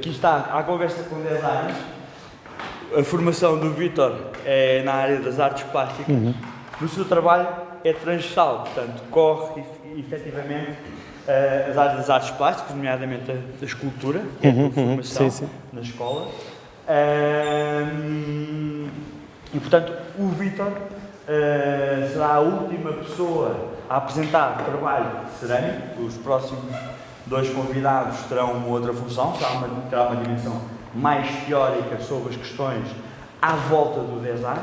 aqui está a conversa com 10 anos. A formação do Vítor é na área das artes plásticas. Uhum. No seu trabalho é transversal, portanto, corre efetivamente uh, as áreas das artes plásticas, nomeadamente a, escultura, que é a uhum, formação uhum, sim, sim. na escola. Uh, e, portanto, o Vítor uh, será a última pessoa a apresentar trabalho cerâmico. Os próximos dois convidados terão uma outra função, terá uma, terá uma dimensão mais teórica sobre as questões à volta do design.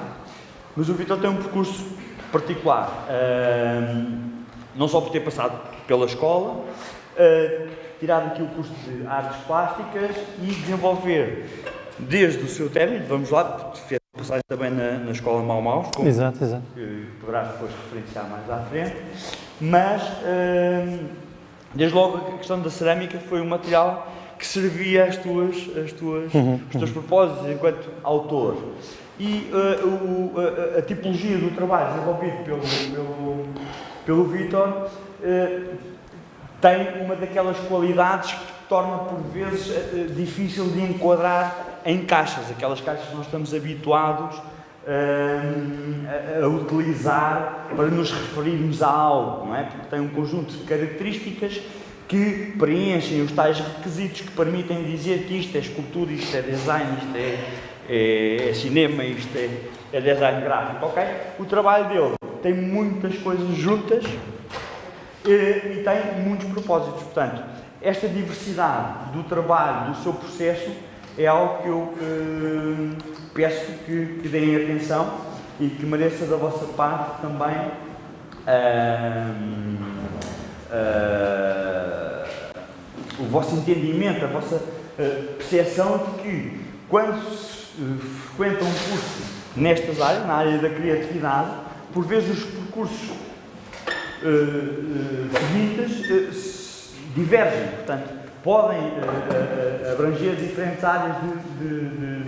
Mas o Vítor tem um percurso particular, uh, não só por ter passado pela escola, uh, tirado aqui o curso de artes plásticas e desenvolver desde o seu término, vamos lá, fez passagem também na, na escola Mau Maus, como exato, exato. que poderá depois referenciar mais à frente, mas uh, desde logo a questão da cerâmica foi um material que servia às tuas, às tuas, uhum, os teus uhum. propósitos enquanto autor. E uh, o, a, a, tipologia do trabalho desenvolvido pelo, pelo, pelo Vitor uh, tem uma daquelas qualidades que torna por vezes uh, difícil de enquadrar em caixas, aquelas caixas que nós estamos habituados a, a, utilizar para nos referirmos a algo, não é? Porque tem um conjunto de características que preenchem os tais requisitos que permitem dizer que isto é escultura, isto é design, isto é, é, é cinema, isto é, é, design gráfico, ok? O trabalho dele tem muitas coisas juntas e, e tem muitos propósitos. Portanto, esta diversidade do trabalho, do seu processo, é algo que eu eh, peço que, que deem atenção e que mereça da vossa parte também uh, uh, o vosso entendimento, a vossa uh, percepção de que quando se frequenta um curso nestas áreas, na área da criatividade, por vezes os percursos seguintes divergem, portanto, podem uh, uh, abranger diferentes áreas de, de, de,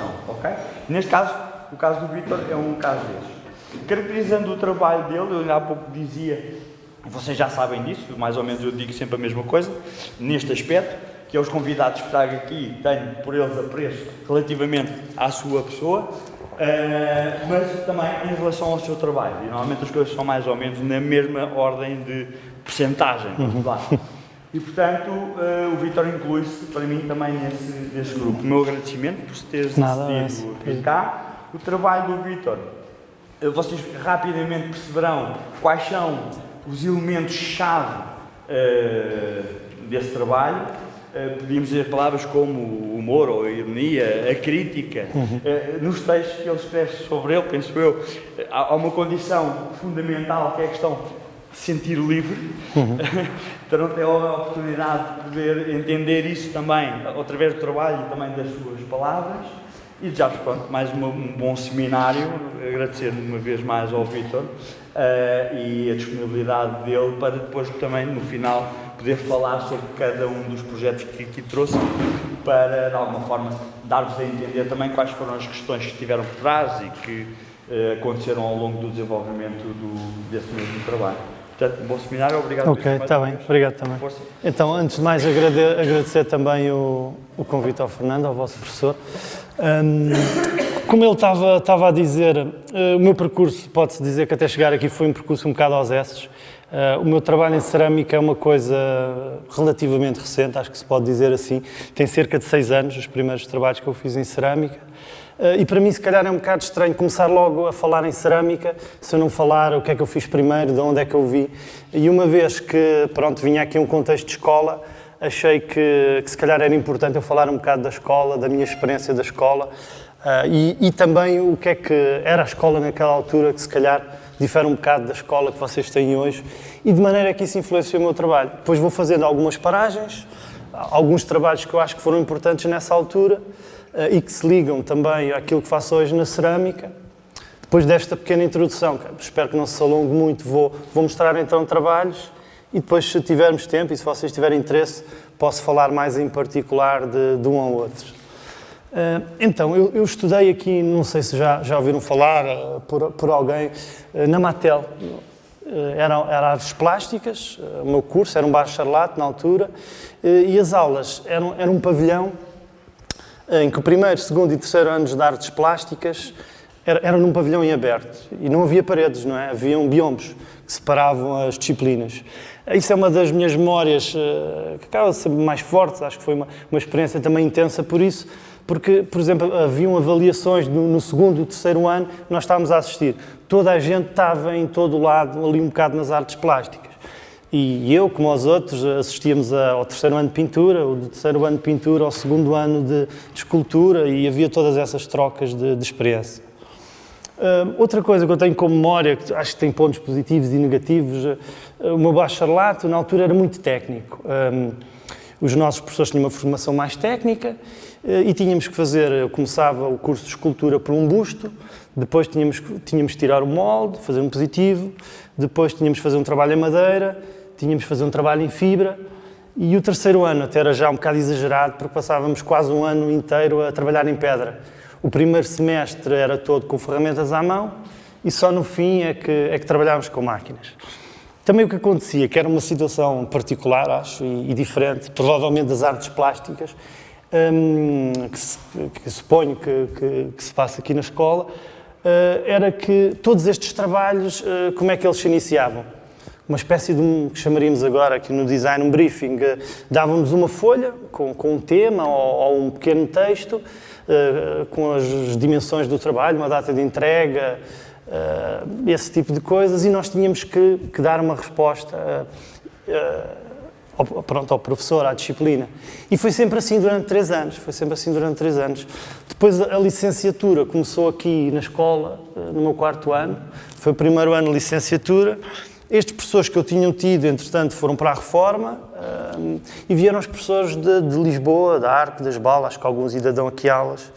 produção, ok? Neste caso, o caso do Vitor é um caso desses. Caracterizando o trabalho dele, eu há pouco dizia, vocês já sabem disso, mais ou menos eu digo sempre a mesma coisa, neste aspecto, que é os convidados que trago aqui, tenho por eles apreço relativamente à sua pessoa, Uh, mas também em relação ao seu trabalho. E normalmente as coisas são mais ou menos na mesma ordem de percentagem. Uhum. E, portanto, uh, o Vitor inclui-se para mim também nesse, nesse grupo. O meu agradecimento por teres decidido vir cá. O trabalho do Vitor, uh, vocês rapidamente perceberão quais são os elementos-chave uh, desse trabalho. podíamos dizer palavras como o humor ou a ironia, a crítica. Uhum. nos textos que ele escreve sobre ele, penso eu, há uma condição fundamental que é a questão sentir livre, uhum. terão ter a oportunidade de poder entender isso também através do trabalho e também das suas palavras. E já pronto, mais uma, um bom seminário, agradecer uma vez mais ao Vitor uh, e a disponibilidade dele para depois também no final poder falar sobre cada um dos projetos que aqui trouxe para de alguma forma dar-vos a entender também quais foram as questões que estiveram por trás e que uh, aconteceram ao longo do desenvolvimento do, desse mesmo trabalho. Portanto, bom seminário, obrigado. Ok, está bem, obrigado também. Força. Então, antes de mais, agradecer também o, o, convite ao Fernando, ao vosso professor. Um, como ele estava, estava a dizer, uh, o meu percurso, pode-se dizer que até chegar aqui foi um percurso um bocado aos esses. Uh, o meu trabalho em cerâmica é uma coisa relativamente recente, acho que se pode dizer assim. Tem cerca de seis anos, os primeiros trabalhos que eu fiz em cerâmica. Eh, e para mim, se calhar, é um bocado estranho começar logo a falar em cerâmica, se eu não falar o que é que eu fiz primeiro, de onde é que eu vi. E uma vez que, pronto, vinha aqui um contexto de escola, achei que, que se calhar era importante eu falar um bocado da escola, da minha experiência da escola, uh, e, e também o que é que era a escola naquela altura, que se calhar difere um bocado da escola que vocês têm hoje, e de maneira que isso influenciou o meu trabalho. Depois vou fazendo algumas paragens, alguns trabalhos que eu acho que foram importantes nessa altura, e que se ligam também àquilo que faço hoje na cerâmica. Depois desta pequena introdução, espero que não se alongue muito, vou, vou mostrar então trabalhos e depois, se tivermos tempo e se vocês tiverem interesse, posso falar mais em particular de, de um ou outro. Uh, então, eu, eu, estudei aqui, não sei se já, já ouviram falar uh, por, por alguém, na Matel. Era, era artes plásticas, o meu curso era um bacharelato na altura, e as aulas eram, eram um pavilhão em que o primeiro, segundo e terceiro anos de artes plásticas era, era num pavilhão em aberto e não havia paredes, não é? Haviam biombos que separavam as disciplinas. Isso é uma das minhas memórias uh, que acaba de ser mais fortes, acho que foi uma, uma experiência também intensa por isso, porque, por exemplo, haviam avaliações no, no segundo e terceiro ano, nós estávamos a assistir. Toda a gente estava em todo o lado, ali um bocado nas artes plásticas. E eu, como os outros, assistíamos ao terceiro ano de pintura, o terceiro ano de pintura, ao segundo ano de, de escultura, e havia todas essas trocas de, de experiência. Uh, outra coisa que eu tenho como memória, que acho que tem pontos positivos e negativos, uh, o meu bacharelato na altura era muito técnico. Um, os nossos professores tinham uma formação mais técnica uh, e tínhamos que fazer, eu começava o curso de escultura por um busto, depois tínhamos, tínhamos que tirar o molde, fazer um positivo, depois tínhamos que fazer um trabalho em madeira, tínhamos que fazer um trabalho em fibra, e o terceiro ano até era já um bocado exagerado, porque passávamos quase um ano inteiro a trabalhar em pedra. O primeiro semestre era todo com ferramentas à mão e só no fim é que, é que trabalhávamos com máquinas. Também o que acontecia, que era uma situação particular, acho, e, e diferente, provavelmente das artes plásticas, hum, que, se, que, suponho que, que, que, se passa aqui na escola, uh, era que todos estes trabalhos, uh, como é que eles se iniciavam? Uma espécie de um, que chamaríamos agora aqui no design, um briefing. Uh, dávamos uma folha com, com um tema ou, ou um pequeno texto, eh, com as dimensões do trabalho, uma data de entrega, uh, esse tipo de coisas, e nós tínhamos que, que dar uma resposta uh, ao, pronto, ao professor, à disciplina. E foi sempre assim durante três anos, foi sempre assim durante três anos. Depois a licenciatura começou aqui na escola, no meu quarto ano, foi o primeiro ano de licenciatura, estes professores que eu tinha tido, entretanto, foram para a reforma uh, e vieram os professores de, de, Lisboa, da Arco, das Balas, que alguns ainda dão aqui aulas.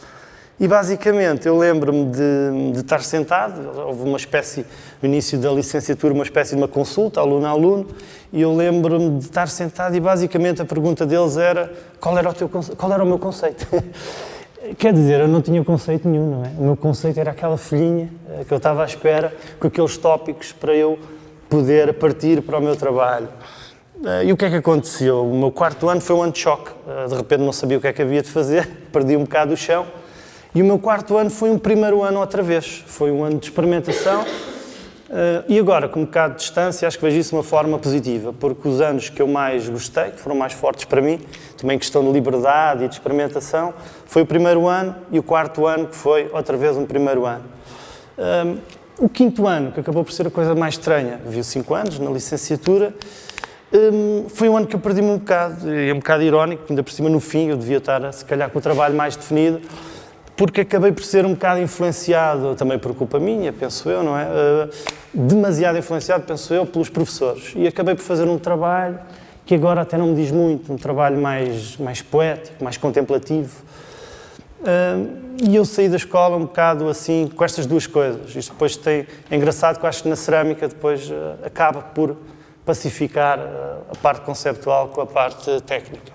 E basicamente eu lembro-me de, de, estar sentado, houve uma espécie, no início da licenciatura, uma espécie de uma consulta, aluno a aluno, e eu lembro-me de estar sentado e basicamente a pergunta deles era qual era o, teu, qual era o meu conceito. Quer dizer, eu não tinha conceito nenhum, não é? O meu conceito era aquela folhinha eh, que eu estava à espera, com aqueles tópicos para eu poder partir para o meu trabalho. Eh, e o que é que aconteceu? O meu quarto ano foi um ano de choque. Eh, de repente não sabia o que é que havia de fazer, perdi um bocado o chão. E o meu quarto ano foi um primeiro ano outra vez. Foi um ano de experimentação. Eh, e agora, com um bocado de distância, acho que vejo isso de uma forma positiva, porque os anos que eu mais gostei, que foram mais fortes para mim, também questão de liberdade e de experimentação, foi o primeiro ano e o quarto ano, que foi outra vez um primeiro ano. O quinto ano, que acabou por ser a coisa mais estranha, viu cinco anos na licenciatura, um, foi um ano que eu perdi-me um bocado, e é um bocado irónico, ainda por cima no fim eu devia estar, se calhar, com o trabalho mais definido, porque acabei por ser um bocado influenciado, também por culpa minha, penso eu, não é? Uh, demasiado influenciado, penso eu, pelos professores. E acabei por fazer um trabalho que agora até não me diz muito, um trabalho mais, mais poético, mais contemplativo, e eu saí da escola um bocado assim, com estas duas coisas. Isto depois tem, é engraçado que eu acho que na cerâmica depois uh, acaba por pacificar uh, a parte conceptual com a parte técnica.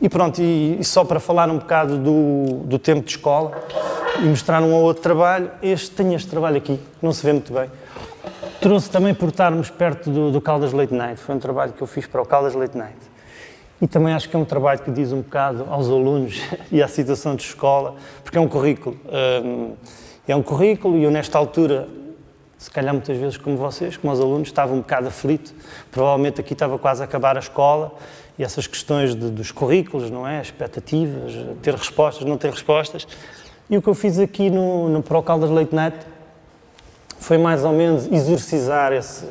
E pronto, e, e, só para falar um bocado do, do tempo de escola e mostrar um ou outro trabalho, este, tenho este trabalho aqui, não se vê muito bem. Trouxe também por estarmos perto do, do Caldas Late Night, foi um trabalho que eu fiz para o Caldas Late Night. E também acho que é um trabalho que diz um bocado aos alunos e à situação de escola, porque é um currículo. Um, é um currículo e eu, nesta altura, se calhar muitas vezes como vocês, como os alunos, estava um bocado aflito. Provavelmente aqui estava quase a acabar a escola e essas questões de, dos currículos, não é? Expectativas, ter respostas, não ter respostas. E o que eu fiz aqui no, no Pro Leite Neto foi mais ou menos exorcizar esse,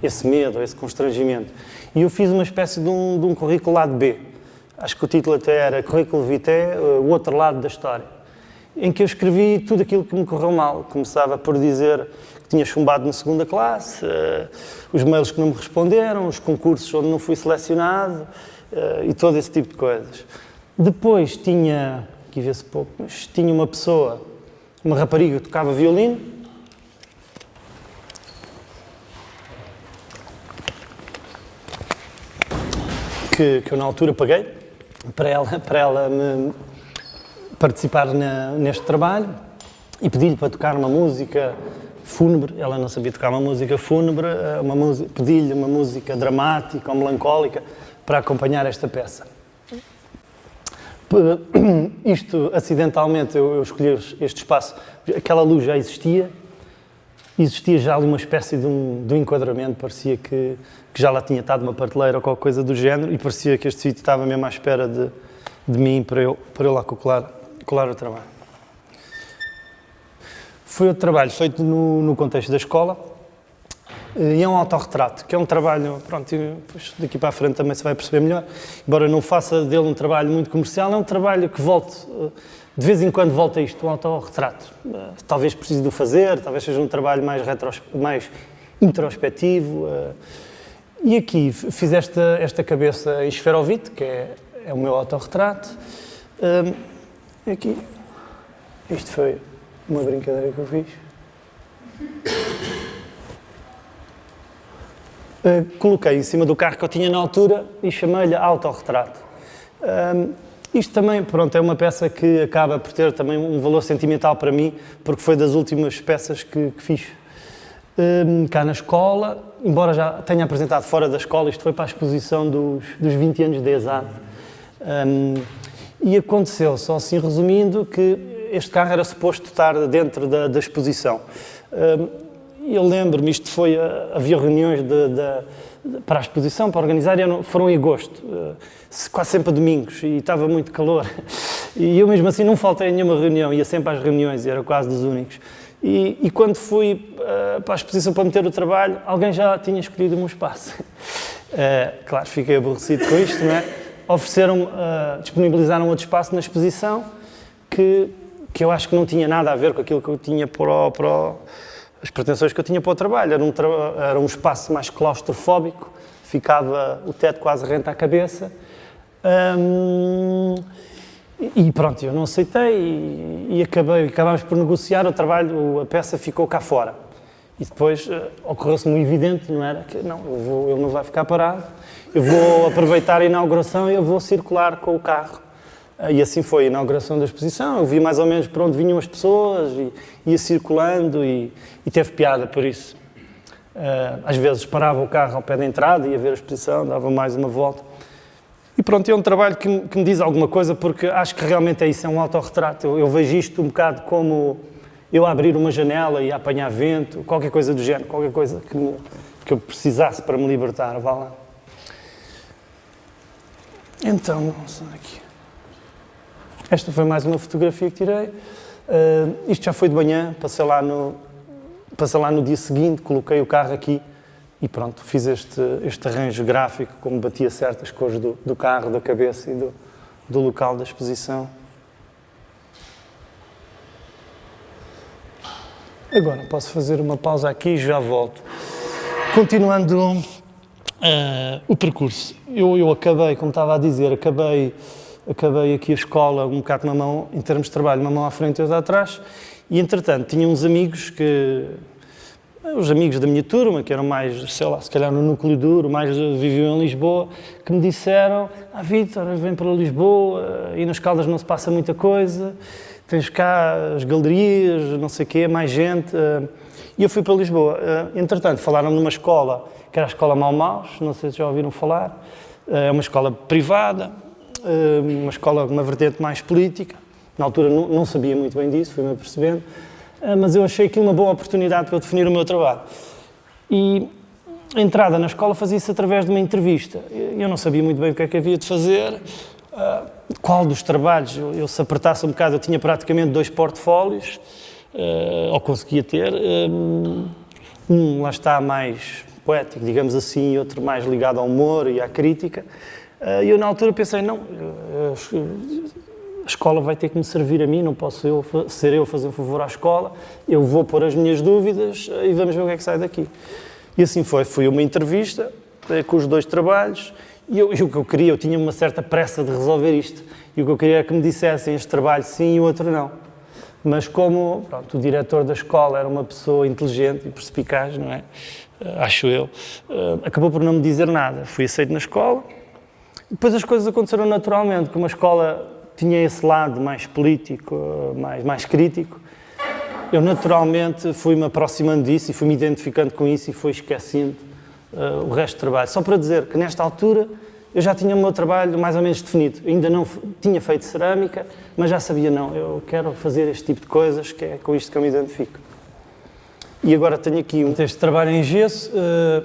esse medo, esse constrangimento. E eu fiz uma espécie de um, de um currículo lado B. Acho que o título até era Currículo Vitae, eh, o outro lado da história. Em que eu escrevi tudo aquilo que me correu mal. Começava por dizer que tinha chumbado na segunda classe, uh, os mails que não me responderam, os concursos onde não fui selecionado uh, e todo esse tipo de coisas. Depois tinha, aqui vê-se pouco, mas tinha uma pessoa, uma rapariga que tocava violino, que, que eu na altura paguei para ela, para ela me participar na, neste trabalho e pedi-lhe para tocar uma música fúnebre, ela não sabia tocar uma música fúnebre, eh, uma pedi-lhe uma música dramática ou melancólica para acompanhar esta peça. Isto, acidentalmente, eu, eu escolhi este espaço. Aquela luz já existia, existia já ali uma espécie de um, de um enquadramento, parecia que, que, já lá tinha estado uma parteleira ou qualquer coisa do género, e parecia que este sítio estava mesmo à espera de, de mim para eu, para eu lá colar, colar o trabalho. Foi outro trabalho feito no, no contexto da escola, e é um autorretrato, que é um trabalho, pronto, daqui para a frente também se vai perceber melhor, embora não faça dele um trabalho muito comercial, é um trabalho que volte, de vez em quando volta isto, um autorretrato. Talvez precise de o fazer, talvez seja um trabalho mais, mais introspectivo. E aqui fiz esta, esta cabeça em esferovite, que é, é o meu autorretrato. Aqui, isto foi uma brincadeira que eu fiz. Uh, coloquei em cima do carro que eu tinha na altura e chamei-lhe autorretrato. Isto também, pronto, é uma peça que acaba por ter também um valor sentimental para mim, porque foi das últimas peças que, que fiz uh, cá na escola, embora já tenha apresentado fora da escola, isto foi para a exposição dos, dos 20 anos de ESAD. Um, e aconteceu, só assim resumindo, que este carro era suposto estar dentro da, da exposição eu lembro-me, isto foi, havia reuniões de, de, para a exposição, para organizar, não, foram em agosto, eh, quase sempre a domingos, e estava muito calor. E eu mesmo assim não faltei a nenhuma reunião, ia sempre às reuniões, e era quase dos únicos. E, e quando fui uh, para a exposição para meter o trabalho, alguém já tinha escolhido o meu espaço. Uh, claro, fiquei aborrecido com isto, não é? Ofereceram, uh, disponibilizaram outro espaço na exposição que, que eu acho que não tinha nada a ver com aquilo que eu tinha para o, para o as pretensões que eu tinha para o trabalho. Era um, tra era um espaço mais claustrofóbico, ficava o teto quase rente à cabeça. e pronto, eu não aceitei e, e acabei, acabámos por negociar o trabalho, a peça ficou cá fora. E depois uh, ocorreu-se-me evidente, não era? Que não, eu vou, ele não vai ficar parado, eu vou aproveitar a inauguração e eu vou circular com o carro e assim foi a inauguração da exposição. Eu vi mais ou menos para onde vinham as pessoas, e ia circulando e, e teve piada por isso. Ah, às vezes parava o carro ao pé da entrada, ia ver a exposição, dava mais uma volta. E pronto, é um trabalho que me, que me diz alguma coisa, porque acho que realmente é isso, é um autorretrato. Eu, eu vejo isto um bocado como eu abrir uma janela e apanhar vento, qualquer coisa do género, qualquer coisa que, me, que eu precisasse para me libertar, vá lá. Então, aqui. Esta foi mais uma fotografia que tirei. Uh, isto já foi de manhã, passei lá, no, passei lá no dia seguinte, coloquei o carro aqui e pronto, fiz este, este arranjo gráfico, como batia certas cores do, do carro, da cabeça e do, do local da exposição. Agora posso fazer uma pausa aqui e já volto. Continuando uh, o percurso, eu, eu acabei, como estava a dizer, acabei acabei aqui a escola um bocado uma mão, em termos de trabalho, uma mão à frente e outra atrás, e entretanto tinha uns amigos que, os amigos da minha turma, que eram mais, sei lá, se calhar no núcleo duro, mais viviam em Lisboa, que me disseram, ah Vítor, vem para Lisboa, e nas Caldas não se passa muita coisa, tens cá as galerias, não sei o quê, mais gente, e eu fui para Lisboa. Entretanto, falaram numa escola, que era a Escola Mal Maus, não sei se já ouviram falar, é uma escola privada, uma escola, uma vertente mais política. Na altura não, não sabia muito bem disso, fui-me apercebendo, eh, mas eu achei aquilo uma boa oportunidade para eu definir o meu trabalho. E a entrada na escola fazia-se através de uma entrevista. Eu não sabia muito bem o que é que havia de fazer, eh, qual dos trabalhos, eu, se apertasse um bocado, eu tinha praticamente dois portfólios, ou conseguia ter, um lá está mais poético, digamos assim, e outro mais ligado ao humor e à crítica. Eh, e eu, na altura, pensei: não, eh, a escola vai ter que me servir a mim, não posso eu, ser eu fazer um favor à escola, eu vou pôr as minhas dúvidas eh, e vamos ver o que é que sai daqui. E assim foi. Fui uma entrevista com os dois trabalhos e, eu, e o que eu queria, eu tinha uma certa pressa de resolver isto, e o que eu queria é que me dissessem este trabalho sim e o outro não. Mas como pronto, o diretor da escola era uma pessoa inteligente e perspicaz, não é? Acho eu, acabou por não me dizer nada. Fui aceito na escola, depois as coisas aconteceram naturalmente, como a escola tinha esse lado mais político, mais, mais crítico, eu naturalmente fui-me aproximando disso e fui-me identificando com isso e fui esquecendo uh, o resto do trabalho. Só para dizer que nesta altura eu já tinha o meu trabalho mais ou menos definido. Ainda não tinha feito cerâmica, mas já sabia, não, eu quero fazer este tipo de coisas, que é com isto que eu me identifico. E agora tenho aqui um texto de trabalho em gesso. Eh,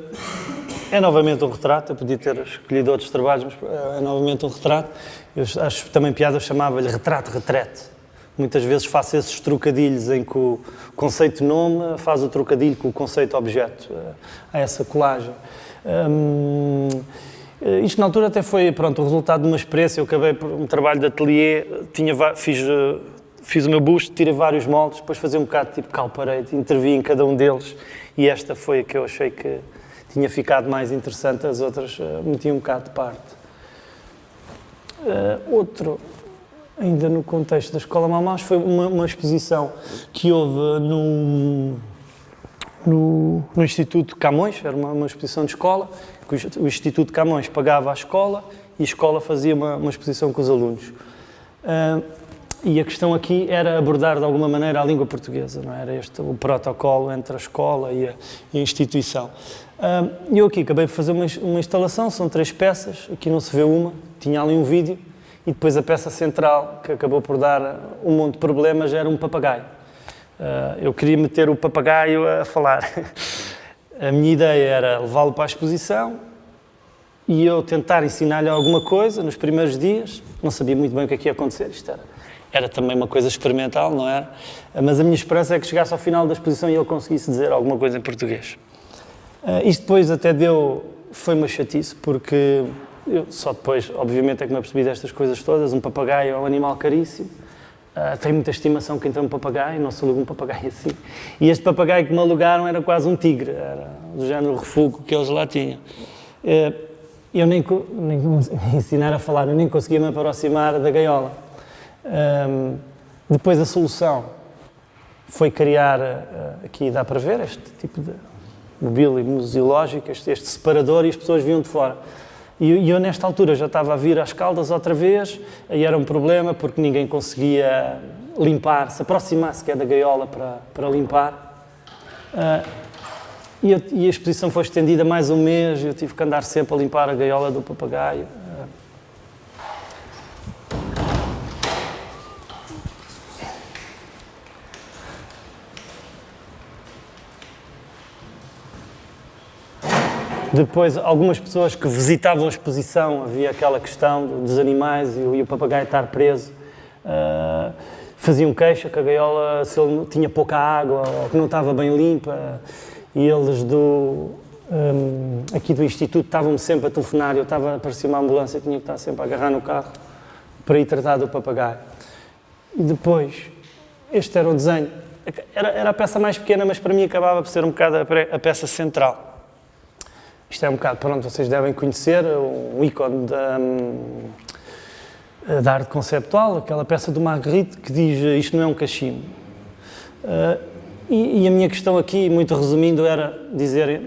é novamente um retrato, eu podia ter escolhido outros trabalhos, mas eh, é novamente um retrato. Eu acho também piada, eu chamava-lhe retrato-retrete. Muitas vezes faço esses trocadilhos em que o conceito nome faz o trocadilho com o conceito objeto. Eh, há essa colagem. Hum, isto na altura até foi pronto, o resultado de uma experiência. Eu acabei por um trabalho de ateliê, tinha, fiz fiz o meu busto, tirei vários moldes, depois fazia um bocado tipo calparede, intervi em cada um deles e esta foi a que eu achei que tinha ficado mais interessante, as outras uh, meti um bocado de parte. Uh, outro, ainda no contexto da Escola Malmaus, foi uma, uma, exposição que houve no, no, no Instituto Camões, era uma, uma, exposição de escola, que o, Instituto Camões pagava a escola e a escola fazia uma, uma exposição com os alunos. Uh, e a questão aqui era abordar de alguma maneira a língua portuguesa, não é? era este o protocolo entre a escola e a, e a instituição. Eu aqui acabei de fazer uma, uma, instalação, são três peças, aqui não se vê uma, tinha ali um vídeo, e depois a peça central, que acabou por dar um monte de problemas, era um papagaio. Uh, eu queria meter o papagaio a falar. a minha ideia era levá-lo para a exposição e eu tentar ensinar-lhe alguma coisa nos primeiros dias. Não sabia muito bem o que é que ia acontecer, isto era era também uma coisa experimental, não era? Mas a minha esperança é que chegasse ao final da exposição e ele conseguisse dizer alguma coisa em português. Uh, isto depois até deu, foi uma chatice, porque eu só depois, obviamente, é que me apercebi destas coisas todas. Um papagaio é um animal caríssimo, uh, tem muita estimação quem tem um papagaio, não se aluga um papagaio assim. E este papagaio que me alugaram era quase um tigre, era do género refúgio que eles lá tinham. Uh, eu nem, nem ensinar a falar, eu nem conseguia me aproximar da gaiola. Um, depois a solução foi criar, aqui dá para ver, este tipo de mobília museológico, este, separador e as pessoas vinham de fora. E, e, eu nesta altura já estava a vir às caldas outra vez, aí era um problema porque ninguém conseguia limpar, se aproximar sequer da gaiola para, para limpar. Uh, e, a, e, exposição foi estendida mais um mês, eu tive que andar sempre a limpar a gaiola do papagaio. Depois, algumas pessoas que visitavam a exposição, havia aquela questão dos animais e o, papagaio estar preso, uh, faziam queixa que a gaiola se ele tinha pouca água ou que não estava bem limpa. E eles do, um, aqui do Instituto estavam-me sempre a telefonar. Eu estava, aparecia uma ambulância, tinha que estar sempre a agarrar no carro para ir tratar do papagaio. E depois, este era o desenho. Era, era a peça mais pequena, mas para mim acabava por ser um bocado a peça central. Isto é um bocado, pronto, vocês devem conhecer, um ícone da, hum, da arte conceptual, aquela peça do Magritte que diz isto não é um cachimbo. Uh, e, e, a minha questão aqui, muito resumindo, era dizer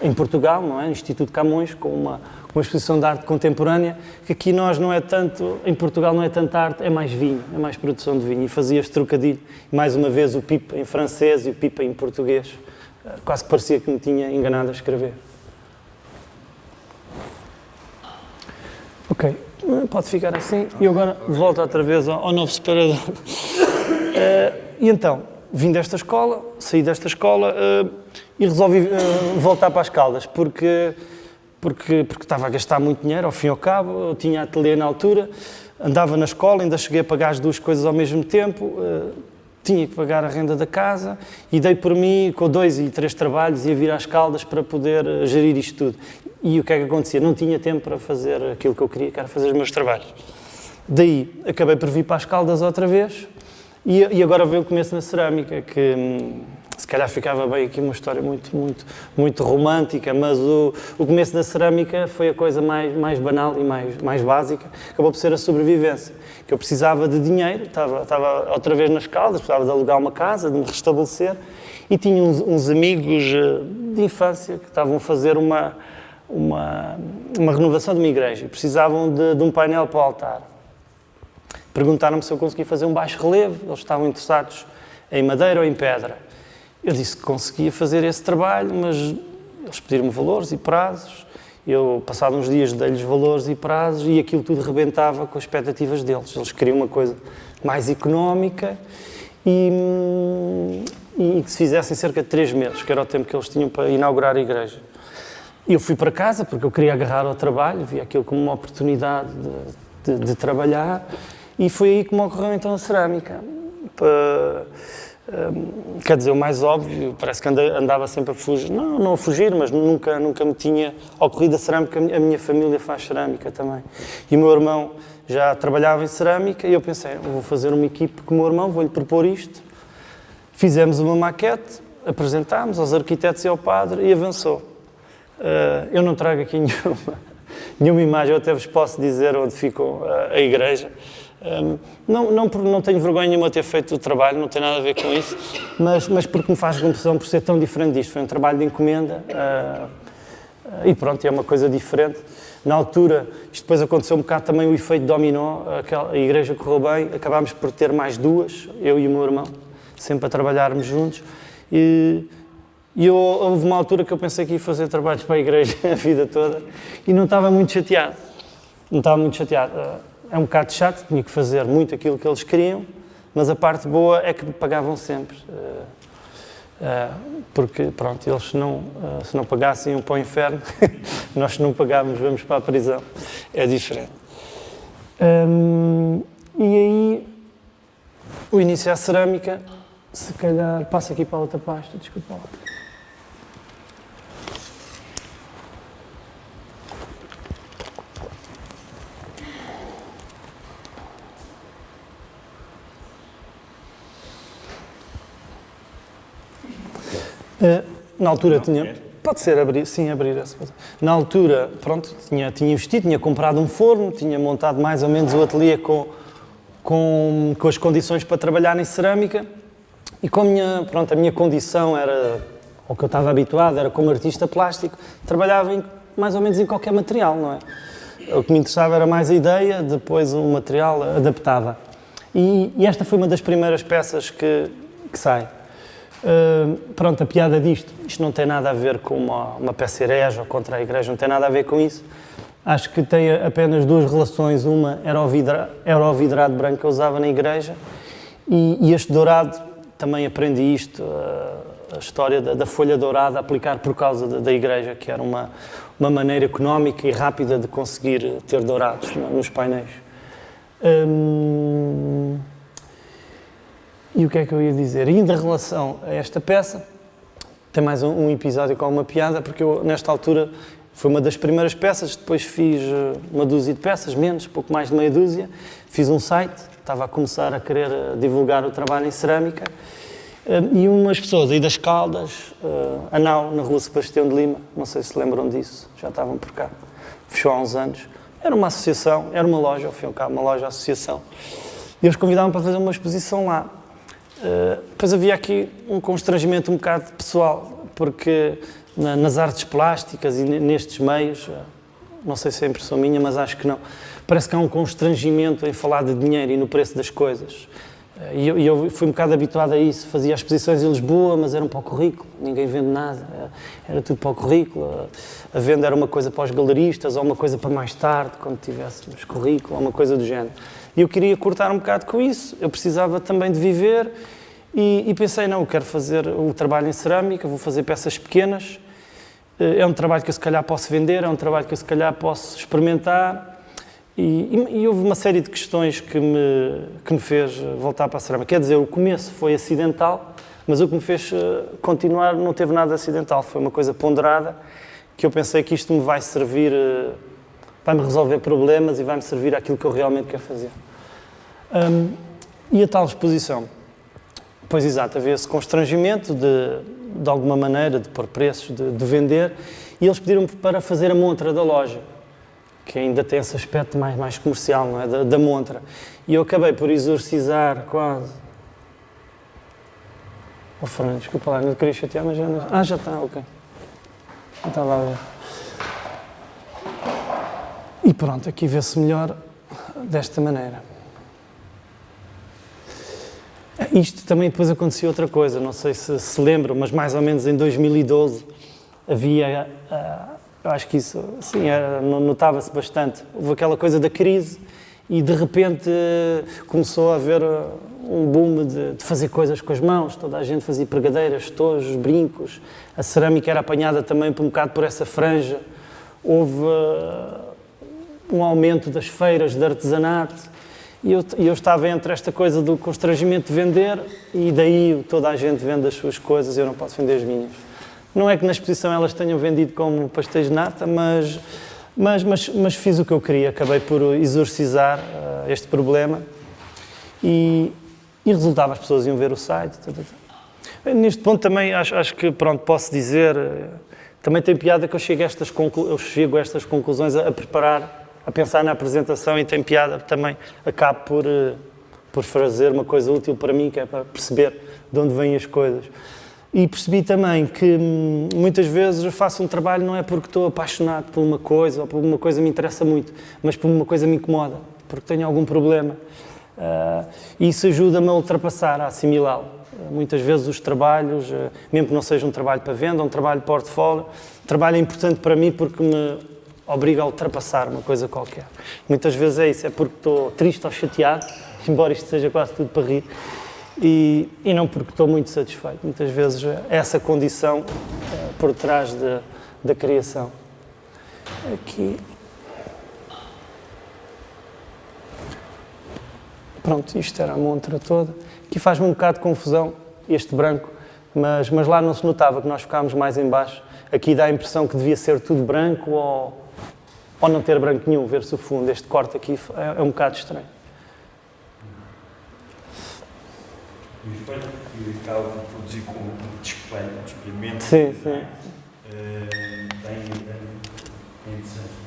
em Portugal, não é? Instituto Camões, com uma, uma exposição de arte contemporânea, que aqui nós não é tanto, em Portugal não é tanta arte, é mais vinho, é mais produção de vinho. E fazia este trocadilho, mais uma vez o pipa em francês e o pipa em português. Uh, quase que parecia que me tinha enganado a escrever. Ok, pode ficar assim. E agora volto outra vez ao, ao novo separador. Uh, e então, vim desta escola, saí desta escola uh, e resolvi uh, voltar para as Caldas, porque, porque, porque estava a gastar muito dinheiro, ao fim e ao cabo, eu tinha ateliê na altura, andava na escola, ainda cheguei a pagar as duas coisas ao mesmo tempo, tinha que pagar a renda da casa e dei por mim, com dois e três trabalhos, ia vir às Caldas para poder gerir isto tudo. E o que é que acontecia? Não tinha tempo para fazer aquilo que eu queria, que era fazer os meus trabalhos. Daí acabei por vir para as Caldas outra vez e, e agora veio o começo na cerâmica, que hum, se calhar ficava bem aqui uma história muito, muito, muito romântica, mas o, o começo da cerâmica foi a coisa mais, mais banal e mais, mais básica, acabou por ser a sobrevivência. Que eu precisava de dinheiro, estava, estava outra vez nas Caldas, precisava de alugar uma casa, de me restabelecer e tinha uns, uns amigos eh, de infância que estavam a fazer uma uma, uma renovação de uma igreja precisavam de, de um painel para o altar. Perguntaram-me se eu conseguia fazer um baixo relevo, eles estavam interessados em madeira ou em pedra. Eu disse que conseguia fazer esse trabalho, mas eles pediram-me valores e prazos Eu, passava uns dias, dei-lhes valores e prazos e aquilo tudo rebentava com as expectativas deles. Eles queriam uma coisa mais económica e, hum, e que se fizessem cerca de três meses, que era o tempo que eles tinham para inaugurar a igreja. E eu fui para casa porque eu queria agarrar ao trabalho, vi aquilo como uma oportunidade de, de, de trabalhar e foi aí que me ocorreu então a cerâmica. Para, hum, quer dizer, o mais óbvio, parece que andava sempre a fugir, não, não a fugir, mas nunca, nunca me tinha ocorrido a cerâmica, a minha família faz cerâmica também. E o meu irmão já trabalhava em cerâmica e eu pensei, vou fazer uma equipe com o meu irmão, vou-lhe propor isto. Fizemos uma maquete, apresentámos aos arquitetos e ao padre e avançou. Uh, eu não trago aqui nenhuma, nenhuma imagem, eu até vos posso dizer onde ficou a, a igreja. Um, não, não, não tenho vergonha nenhuma de ter feito o trabalho, não tem nada a ver com isso, mas, mas porque me faz confusão por ser tão diferente disto. Foi um trabalho de encomenda uh, e pronto, é uma coisa diferente. Na altura, isto depois aconteceu um bocado também o efeito dominó, a igreja correu bem, acabámos por ter mais duas, eu e o meu irmão, sempre a trabalharmos juntos. E, e eu, houve uma altura que eu pensei que ia fazer trabalhos para a igreja a vida toda e não estava muito chateado. Não estava muito chateado. É um bocado chato, tinha que fazer muito aquilo que eles queriam, mas a parte boa é que me pagavam sempre. Eh, porque, pronto, eles não, eh, se não pagassem iam para o inferno, nós se não pagávamos vamos para a prisão. É diferente. E aí, o início à cerâmica, se calhar, passa aqui para a outra pasta, desculpa lá. Eh, na altura não, tinha. É? Pode ser abrir, sim, abrir essa coisa. Na altura, pronto, tinha, tinha investido, tinha comprado um forno, tinha montado mais ou menos o ateliê com, com, com as condições para trabalhar em cerâmica e com a minha, pronto, a minha condição era, o que eu estava habituado, era como artista plástico, trabalhava em, mais ou menos em qualquer material, não é? O que me interessava era mais a ideia, depois o material adaptava. E, e esta foi uma das primeiras peças que, que sai. Uh, pronto, a piada disto, isto não tem nada a ver com uma, uma peça herege ou contra a igreja, não tem nada a ver com isso. Acho que tem apenas duas relações. Uma era o, vidra, era o vidrado branco que eu usava na igreja e, e este dourado, também aprendi isto, a, a história da, da, folha dourada, aplicar por causa da, da, igreja, que era uma, uma maneira económica e rápida de conseguir ter dourados nos painéis. Um, e o que é que eu ia dizer? E ainda em relação a esta peça, tem mais um, episódio com uma piada, porque eu, nesta altura, foi uma das primeiras peças, depois fiz eh, uma dúzia de peças, menos, pouco mais de meia dúzia, fiz um site, estava a começar a querer eh, divulgar o trabalho em cerâmica, eh, e umas pessoas aí das Caldas, a Nau, na rua Sebastião de Lima, não sei se lembram disso, já estavam por cá, fechou há uns anos, era uma associação, era uma loja, ao fim e ao cabo, uma loja associação, e eles convidavam para fazer uma exposição lá. Uh, depois havia aqui um constrangimento um bocado pessoal, porque na, nas artes plásticas e nestes meios, uh, não sei se é impressão minha, mas acho que não, parece que há um constrangimento em falar de dinheiro e no preço das coisas. Uh, e eu, eu, fui um bocado habituado a isso, fazia exposições em Lisboa, mas era um para o currículo, ninguém vende nada, era tudo para o currículo. A venda era uma coisa para os galeristas, ou uma coisa para mais tarde, quando tivéssemos currículo, ou uma coisa do género. E eu queria cortar um bocado com isso. Eu precisava também de viver e, e pensei, não, eu quero fazer o trabalho em cerâmica, vou fazer peças pequenas. Eh, é um trabalho que eu se calhar posso vender, é um trabalho que eu se calhar posso experimentar. E, e, e, houve uma série de questões que me, que me fez voltar para a cerâmica. Quer dizer, o começo foi acidental, mas o que me fez eh, continuar não teve nada acidental. Foi uma coisa ponderada que eu pensei que isto me vai servir eh, vai-me resolver problemas e vai-me servir aquilo que eu realmente quero fazer. Um, e a tal exposição? Pois exato, havia esse constrangimento de, de alguma maneira, de pôr preços, de, de vender, e eles pediram-me para fazer a montra da loja, que ainda tem esse aspecto mais, mais comercial, não é? Da, da montra. E eu acabei por exorcizar quase. Oh, Fernando, desculpa lá, não queria chatear, mas já não... Ah, já está, ok. Estava a ver. E pronto, aqui vê-se melhor desta maneira. Isto também depois aconteceu outra coisa, não sei se se lembram, mas mais ou menos em 2012 havia uh, acho que isso, sim, notava-se bastante. Houve aquela coisa da crise e de repente começou a haver um boom de, de, fazer coisas com as mãos. Toda a gente fazia pregadeiras, tojos, brincos. A cerâmica era apanhada também por um bocado por essa franja. Houve uh, um aumento das feiras de artesanato. E eu, eu, estava entre esta coisa do constrangimento de vender e daí toda a gente vende as suas coisas e eu não posso vender as minhas. Não é que na exposição elas tenham vendido como pastéis de nata, mas, mas, mas, mas fiz o que eu queria. Acabei por exorcizar uh, este problema e, e resultava, as pessoas iam ver o site. Tá, tá, tá. Neste ponto também acho, acho, que pronto, posso dizer, eh, também tem piada que eu chego a estas, eu chego a estas conclusões a, a preparar a pensar na apresentação e tem piada também. Acabo por, eh, por fazer uma coisa útil para mim, que é para perceber de onde vêm as coisas. E percebi também que hum, muitas vezes eu faço um trabalho não é porque estou apaixonado por uma coisa ou por uma coisa me interessa muito, mas por uma coisa me incomoda, porque tenho algum problema. Uh, isso ajuda-me a ultrapassar, a assimilá-lo. Muitas vezes os trabalhos, uh, mesmo que não seja um trabalho para venda, um trabalho portfólio, trabalho é importante para mim porque me obriga a ultrapassar uma coisa qualquer. Muitas vezes é isso, é porque estou triste ou chateado, embora isto seja quase tudo para rir, e, e não porque estou muito satisfeito. Muitas vezes é essa condição é, por trás de, da criação. Aqui. Pronto, isto era a montra toda. Aqui faz-me um bocado de confusão este branco, mas, mas lá não se notava que nós ficámos mais em baixo. Aqui dá a impressão que devia ser tudo branco ou, ou não ter branco nenhum, ver-se o fundo. Este corte aqui é, é um bocado estranho. E o espelho que acaba de produzir com o display, o experimento, sim, sim. Uh, tem, tem, interessante.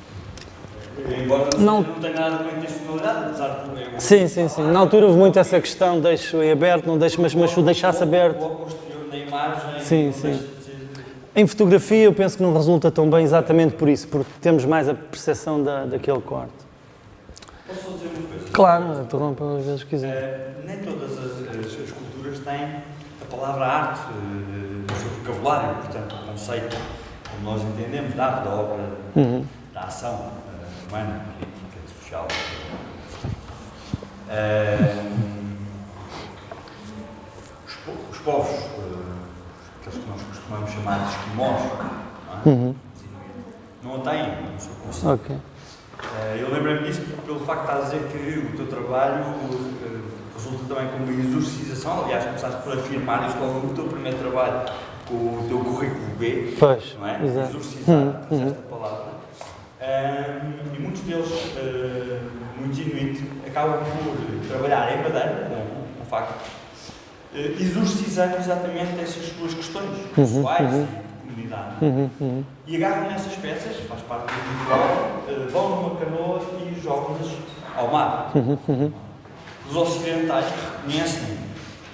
Embora não, não tenha nada com intencionalidade, apesar de é Sim, sim, sim. Na altura houve muito essa questão, deixo em aberto, não deixo, mas, mas o deixasse aberto. O posterior da imagem. Sim, sim. Em fotografia eu penso que não resulta tão bem exatamente por isso, porque temos mais a percepção da, daquele corte. Posso só dizer uma coisa? Claro, interrompa às vezes quiser. Uh, nem todas as, as, as, culturas têm a palavra arte uh, no seu vocabulário, portanto o conceito, como nós entendemos, da arte, da obra, uhum. da ação uh, humana, política, social. Os, os, povos que nós costumamos chamar de esquimós, não, é? uhum. não a têm no seu conceito. Okay. Uh, eu lembrei-me disso pelo facto de estar a dizer que o teu trabalho uh, resulta também como uma exorcização, aliás, começaste por afirmar isto logo no teu primeiro trabalho, com o teu currículo B, pois, não é? Exato. Exorcizar, uhum. uhum. esta palavra. Um, e muitos deles, uh, muito genuínos, acabam por trabalhar em madeira, com, o facto eh, exorcizando exatamente essas suas questões uhum, pessoais uhum. e de comunidade. Uhum, uhum. E agarram nessas peças, faz parte do ritual, uh, vão numa canoa e jogam-nas ao mar. Uhum. Os ocidentais reconhecem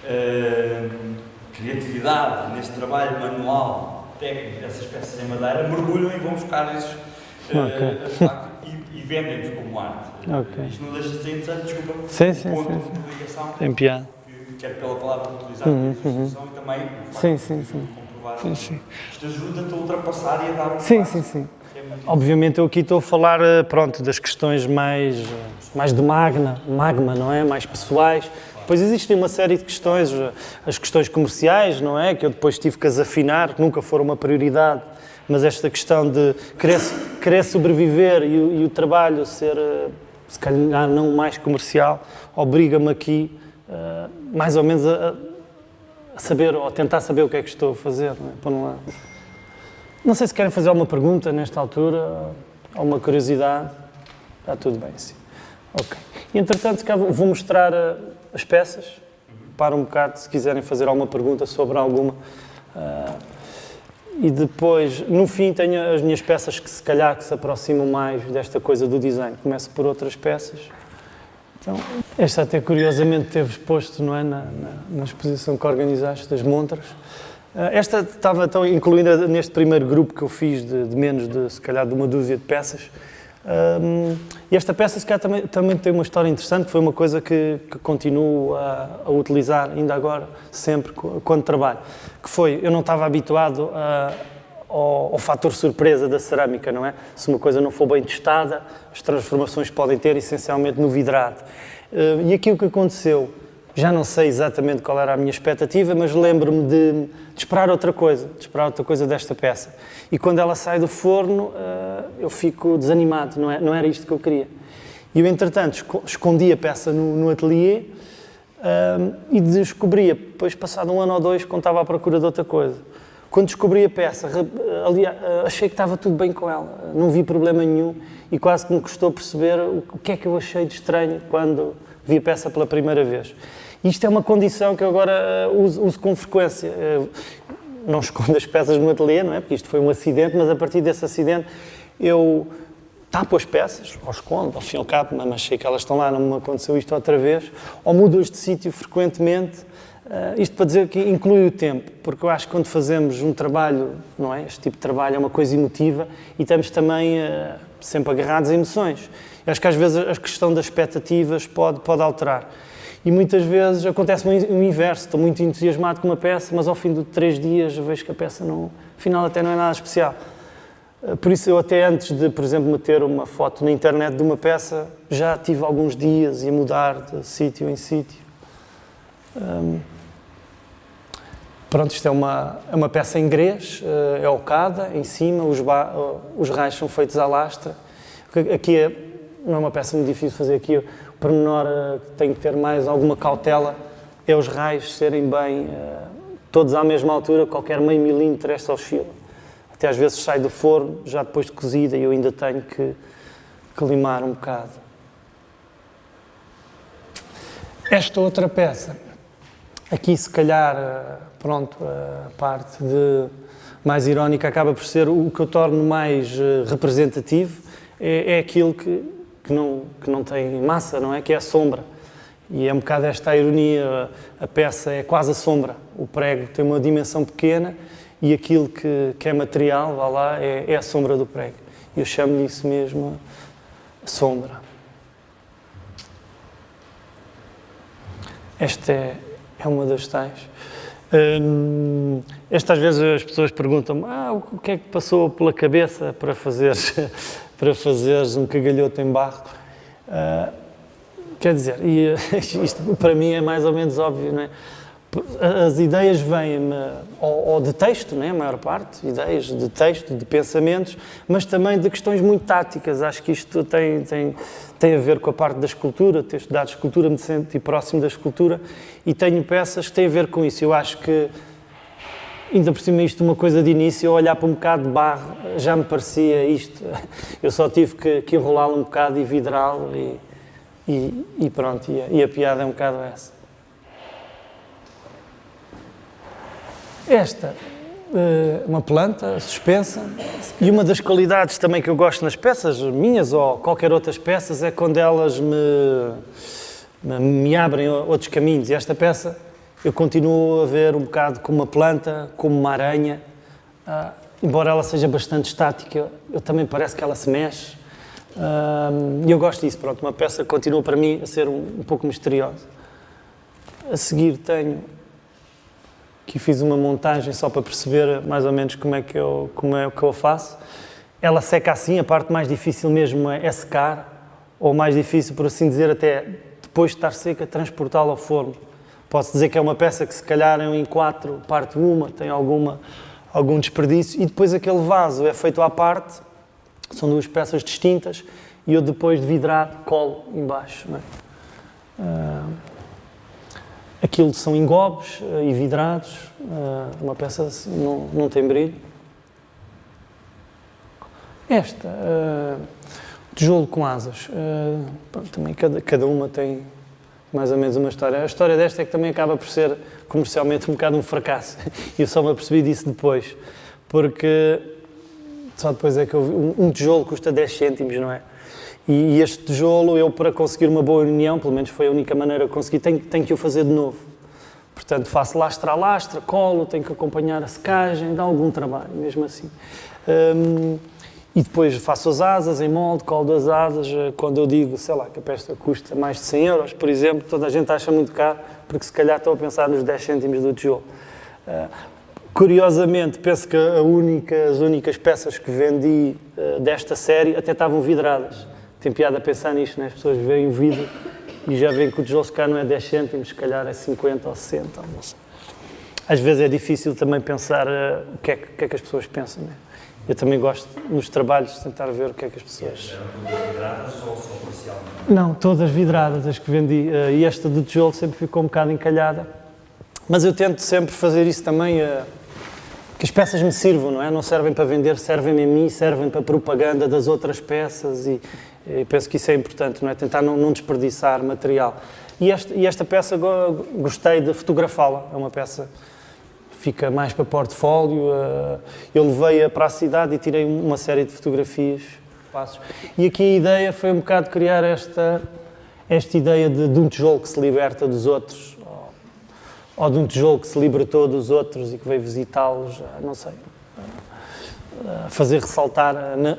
uh, criatividade nesse trabalho manual, técnico dessas peças em madeira, mergulham e vão buscar esses. Uh, okay. e, e vendem-nos como arte. Okay. Isto não deixa de ser interessante, desculpa. Sim, sim, ponto sim. de ligação. Tem piada quer pela palavra utilizada uhum, uhum. e também sim, sim, sim. sim, sim. Isto ajuda-te a ultrapassar e a dar um Sim, passo. sim, sim. É Obviamente eu aqui estou a falar eh, pronto, das questões mais, eh, mais de magna, magma, não é? Mais pessoais. Depois existem uma série de questões, eh, as questões comerciais, não é? Que eu depois tive que as afinar, que nunca foram uma prioridade, mas esta questão de querer, querer sobreviver e, e o trabalho ser, se calhar, não mais comercial, obriga-me aqui uh, mais ou menos a, a, saber, ou tentar saber o que é que estou a fazer, não é? Por um lado. Não sei se querem fazer alguma pergunta nesta altura, alguma curiosidade. Está tudo bem, sim. Ok. E, entretanto, vou mostrar uh, as peças. Para um bocado, se quiserem fazer alguma pergunta sobre alguma. Uh, e depois, no fim, tenho as minhas peças que se calhar que se aproximam mais desta coisa do design. Começo por outras peças. Então, esta até curiosamente teve exposto não é, na, na, na exposição que organizaste das montras. Ah, esta estava então incluída neste primeiro grupo que eu fiz de, de menos de, se calhar, de uma dúzia de peças. Um, e esta peça, se calhar, também, também, tem uma história interessante, foi uma coisa que, que continuo a, a, utilizar ainda agora, sempre, quando trabalho. Que foi, eu não estava habituado a, ao, ao fator surpresa da cerâmica, não é? Se uma coisa não for bem testada, as transformações podem ter essencialmente no vidrado. Uh, e aqui o que aconteceu, já não sei exatamente qual era a minha expectativa, mas lembro-me de, de, esperar outra coisa, de esperar outra coisa desta peça. E quando ela sai do forno, uh, eu fico desanimado, não, é, não era isto que eu queria. E eu, entretanto, escondi a peça no, no ateliê uh, e descobria, depois passado um ano ou dois, quando estava à procura de outra coisa. Quando descobri a peça, ali, achei que estava tudo bem com ela, não vi problema nenhum e quase que me custou perceber o que é que eu achei de estranho quando vi a peça pela primeira vez. Isto é uma condição que eu agora uso, uso com frequência. Não escondo as peças no ateliê, não é? Porque isto foi um acidente, mas a partir desse acidente eu tapo as peças, ou escondo, ao fim e ao cabo, mas achei que elas estão lá, não me aconteceu isto outra vez, ou mudo-as de sítio frequentemente Uh, isto para dizer que inclui o tempo, porque eu acho que quando fazemos um trabalho, não é? Este tipo de trabalho é uma coisa emotiva e estamos também uh, sempre agarrados a emoções. Eu acho que às vezes a questão das expectativas pode, pode alterar. E muitas vezes acontece o inverso, estou muito entusiasmado com uma peça, mas ao fim de três dias vejo que a peça, não, afinal, até não é nada especial. Uh, por isso, eu até antes de, por exemplo, meter uma foto na internet de uma peça, já tive alguns dias a mudar de sítio em sítio. Um, Pronto, isto é uma, é uma peça em grés, eh, é ocada, em cima, os, ba, eh, os raios são feitos à lastra. Aqui é, não é uma peça muito difícil de fazer aqui, o pormenor eh, que tem que ter mais alguma cautela é os raios serem bem, todos à mesma altura, qualquer meio milímetro esta oscila. Até às vezes sai do forno, já depois de cozida, e eu ainda tenho que, que limar um bocado. Esta outra peça Aqui, se calhar, eh, pronto, a parte de mais irónica acaba por ser o que eu torno mais eh, representativo, é, é aquilo que, que, não, que não tem massa, não é? Que é a sombra. E é um bocado esta a ironia, a peça é quase a sombra. O prego tem uma dimensão pequena e aquilo que, que é material, vá lá, é, é a sombra do prego. Eu chamo-lhe isso mesmo sombra. Esta é é uma das tais. Hum, estas vezes as pessoas perguntam ah, o que é que passou pela cabeça para fazer para fazeres um cagalhoto em barro. Uh, quer dizer, e isto para mim é mais ou menos óbvio, não é? As ideias vêm-me, ou, ou, de texto, né, a maior parte, ideias de texto, de pensamentos, mas também de questões muito táticas. Acho que isto tem, tem, tem a ver com a parte da escultura, ter estudado escultura, me senti próximo da escultura e tenho peças que têm a ver com isso. Eu acho que, ainda por cima, isto uma coisa de início, eu olhar para um bocado de barro, já me parecia isto. Eu só tive que, que enrolá-lo um bocado e vidrá-lo e, e, e, pronto, e a, e a piada é um bocado essa. Esta, eh, uma planta suspensa, e uma das qualidades também que eu gosto nas peças minhas ou qualquer outras peças é quando elas me, me abrem outros caminhos. E esta peça eu continuo a ver um bocado como uma planta, como uma aranha, uh, embora ela seja bastante estática, eu, também parece que ela se mexe. Uh, e eu gosto disso, pronto, uma peça continua para mim a ser um, um pouco misteriosa. A seguir tenho que fiz uma montagem só para perceber mais ou menos como é que eu, como é que eu faço. Ela seca assim, a parte mais difícil mesmo é secar, ou mais difícil, por assim dizer, até depois de estar seca, transportá-la ao forno. Posso dizer que é uma peça que se calhar em quatro, parte uma, tem alguma, algum desperdício, e depois aquele vaso é feito à parte, são duas peças distintas, e eu depois de vidrar colo embaixo. Não é? Uh, Aquilo são engobes uh, e vidrados, uh, uma peça assim, não, não tem brilho. Esta, uh, tijolo com asas, também cada, cada uma tem mais ou menos uma história. A história desta é que também acaba por ser comercialmente um bocado um fracasso. E eu só me apercebi disso depois, porque só depois é que eu vi, um, um tijolo custa 10 cêntimos, não é? E este tijolo, eu para conseguir uma boa união, pelo menos foi a única maneira que consegui, tenho, tenho que o fazer de novo. Portanto, faço lastra a lastra, colo, tenho que acompanhar a secagem, dá algum trabalho, mesmo assim. Um, e depois faço as asas em molde, colo as asas. Eh, quando eu digo, sei lá, que a peça custa mais de 100 euros, por exemplo, toda a gente acha muito caro, porque se calhar estou a pensar nos 10 cêntimos do tijolo. Uh, Curiosamente, penso que única, as únicas peças que vendi uh, desta série até estavam vidradas. Tem piada a pensar nisto, né? as pessoas veem o vidro e já veem que o tijolo se calhar não é 10 cêntimos, se calhar é 50 ou 60, não sei. Às vezes é difícil também pensar uh, o, que é que, que, é que, as pessoas pensam. Né? Eu também gosto, nos trabalhos, de tentar ver o que é que as pessoas... Não, todas vidradas, as que vendi. Uh, e esta do tijolo sempre ficou um bocado encalhada. Mas eu tento sempre fazer isso também... Uh, que as peças me sirvam, não é? Não servem para vender, servem a mim, servem para propaganda das outras peças e, e penso que isso é importante, não é? Tentar não, não desperdiçar material. E esta, e esta peça gostei de fotografá-la, é uma peça fica mais para portfólio. Eh, eu levei-a para a cidade e tirei uma série de fotografias. E aqui a ideia foi um bocado criar esta, esta ideia de, de um tijolo que se liberta dos outros, ou de um tijolo que se libertou dos outros e que veio visitá-los, não sei, fazer ressaltar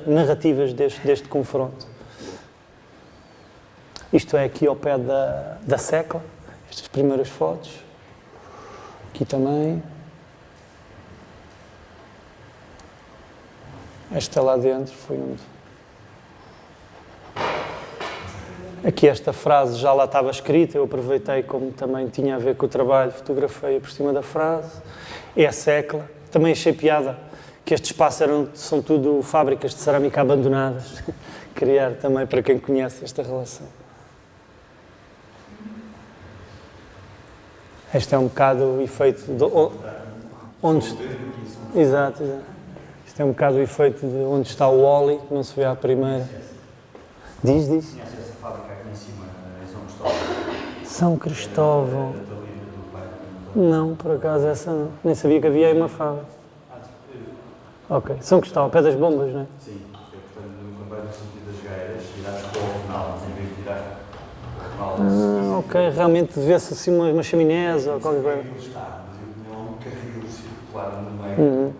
narrativas deste, deste confronto. Isto é aqui ao pé da, da secla, estas primeiras fotos. Aqui também. Esta lá dentro foi onde Aqui esta frase já lá estava escrita, eu aproveitei como também tinha a ver com o trabalho, fotografei por cima da frase. É a secla. Também achei piada que estes espaços eram, são tudo fábricas de cerâmica abandonadas. Criar também para quem conhece esta relação. Este é um bocado o efeito de onde exato, exato. Isto é um bocado o efeito de onde está o óleo, que não se vê à primeira. Diz, diz. São Cristóvão. Não, por acaso essa não. Nem sabia que havia aí uma fábrica. Ok. São Cristóvão, pé das bombas, não é? Sim. É, portanto, no campanho no sentido das gaeiras, tiraste para o final, em vez de tirar para o final. Ah, ok. Realmente vê-se assim uma, uma chaminés ou qualquer coisa. Não está, mas eu um carril circular no meio. Uhum.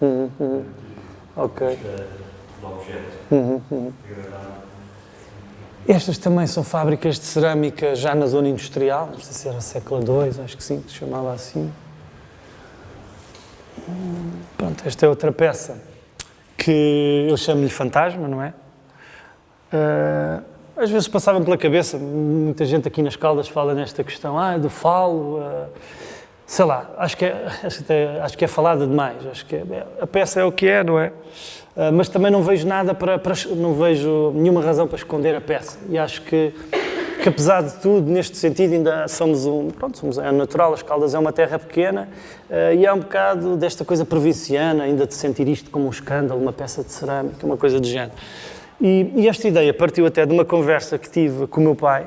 Uhum, uhum. Ok. Do objeto. Uhum, uhum. Estas também são fábricas de cerâmica já na zona industrial, não sei se era século II, acho que sim, que se chamava assim. Pronto, esta é outra peça que eu chamo-lhe fantasma, não é? Uh, às vezes passava-me pela cabeça, muita gente aqui nas Caldas fala nesta questão, ah, do falo, uh, sei lá, acho que, é, acho, que é, acho que é falada demais, acho que é, a peça é o que é, não é? Ah, mas também não vejo nada para, para, não vejo nenhuma razão para esconder a peça. E acho que, que apesar de tudo, neste sentido, ainda somos um, pronto, somos, é natural, as Caldas é uma terra pequena uh, e há um bocado desta coisa provinciana, ainda de sentir isto como um escândalo, uma peça de cerâmica, uma coisa de género. E, e esta ideia partiu até de uma conversa que tive com o meu pai,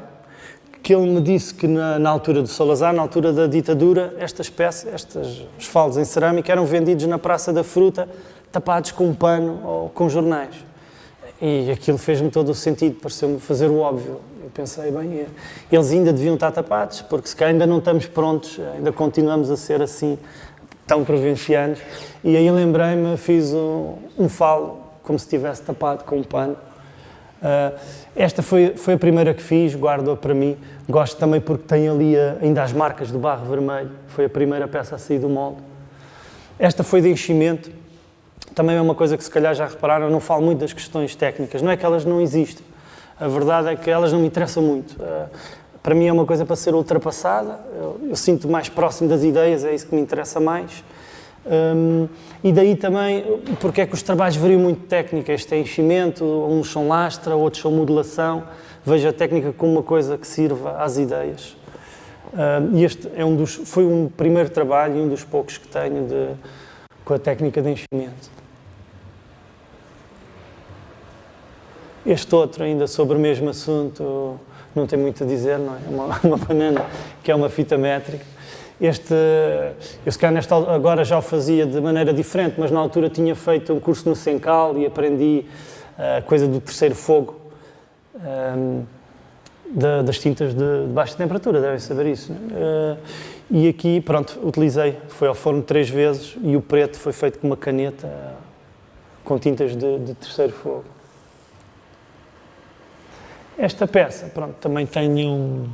que ele me disse que na, na, altura do Salazar, na altura da ditadura, estas peças, estes esfaldos em cerâmica eram vendidos na Praça da Fruta tapados com um pano ou com jornais. E aquilo fez-me todo o sentido, pareceu-me fazer o óbvio. Eu pensei, bem, eles ainda deviam estar tapados, porque se calhar ainda não estamos prontos, ainda continuamos a ser assim, tão provincianos. E aí lembrei-me, fiz um, um falo, como se estivesse tapado com um pano. Uh, esta foi, foi a primeira que fiz, guardo-a para mim. Gosto também porque tem ali a, ainda as marcas do barro vermelho. Foi a primeira peça a sair do molde. Esta foi de enchimento também é uma coisa que se calhar já repararam, eu não falo muito das questões técnicas, não é que elas não existem, a verdade é que elas não me interessam muito. Eh, para mim é uma coisa para ser ultrapassada, eu, eu sinto mais próximo das ideias, é isso que me interessa mais. Um, e daí também, porque é que os trabalhos variam muito técnica, este é enchimento, uns são lastra, outros são modelação, vejo a técnica como uma coisa que sirva às ideias. Um, e este é um dos, foi um primeiro trabalho e um dos poucos que tenho de, com a técnica de enchimento. Este outro, ainda sobre o mesmo assunto, não tem muito a dizer, não é? Uma, uma banana que é uma fita métrica. Este, eu se calhar nesta, agora já o fazia de maneira diferente, mas na altura tinha feito um curso no Sencal e aprendi a coisa do terceiro fogo, um, de, das tintas de, de, baixa temperatura, devem saber isso. Uh, e aqui, pronto, utilizei, foi ao forno três vezes e o preto foi feito com uma caneta com tintas de, de terceiro fogo. Esta peça, pronto, também tem um,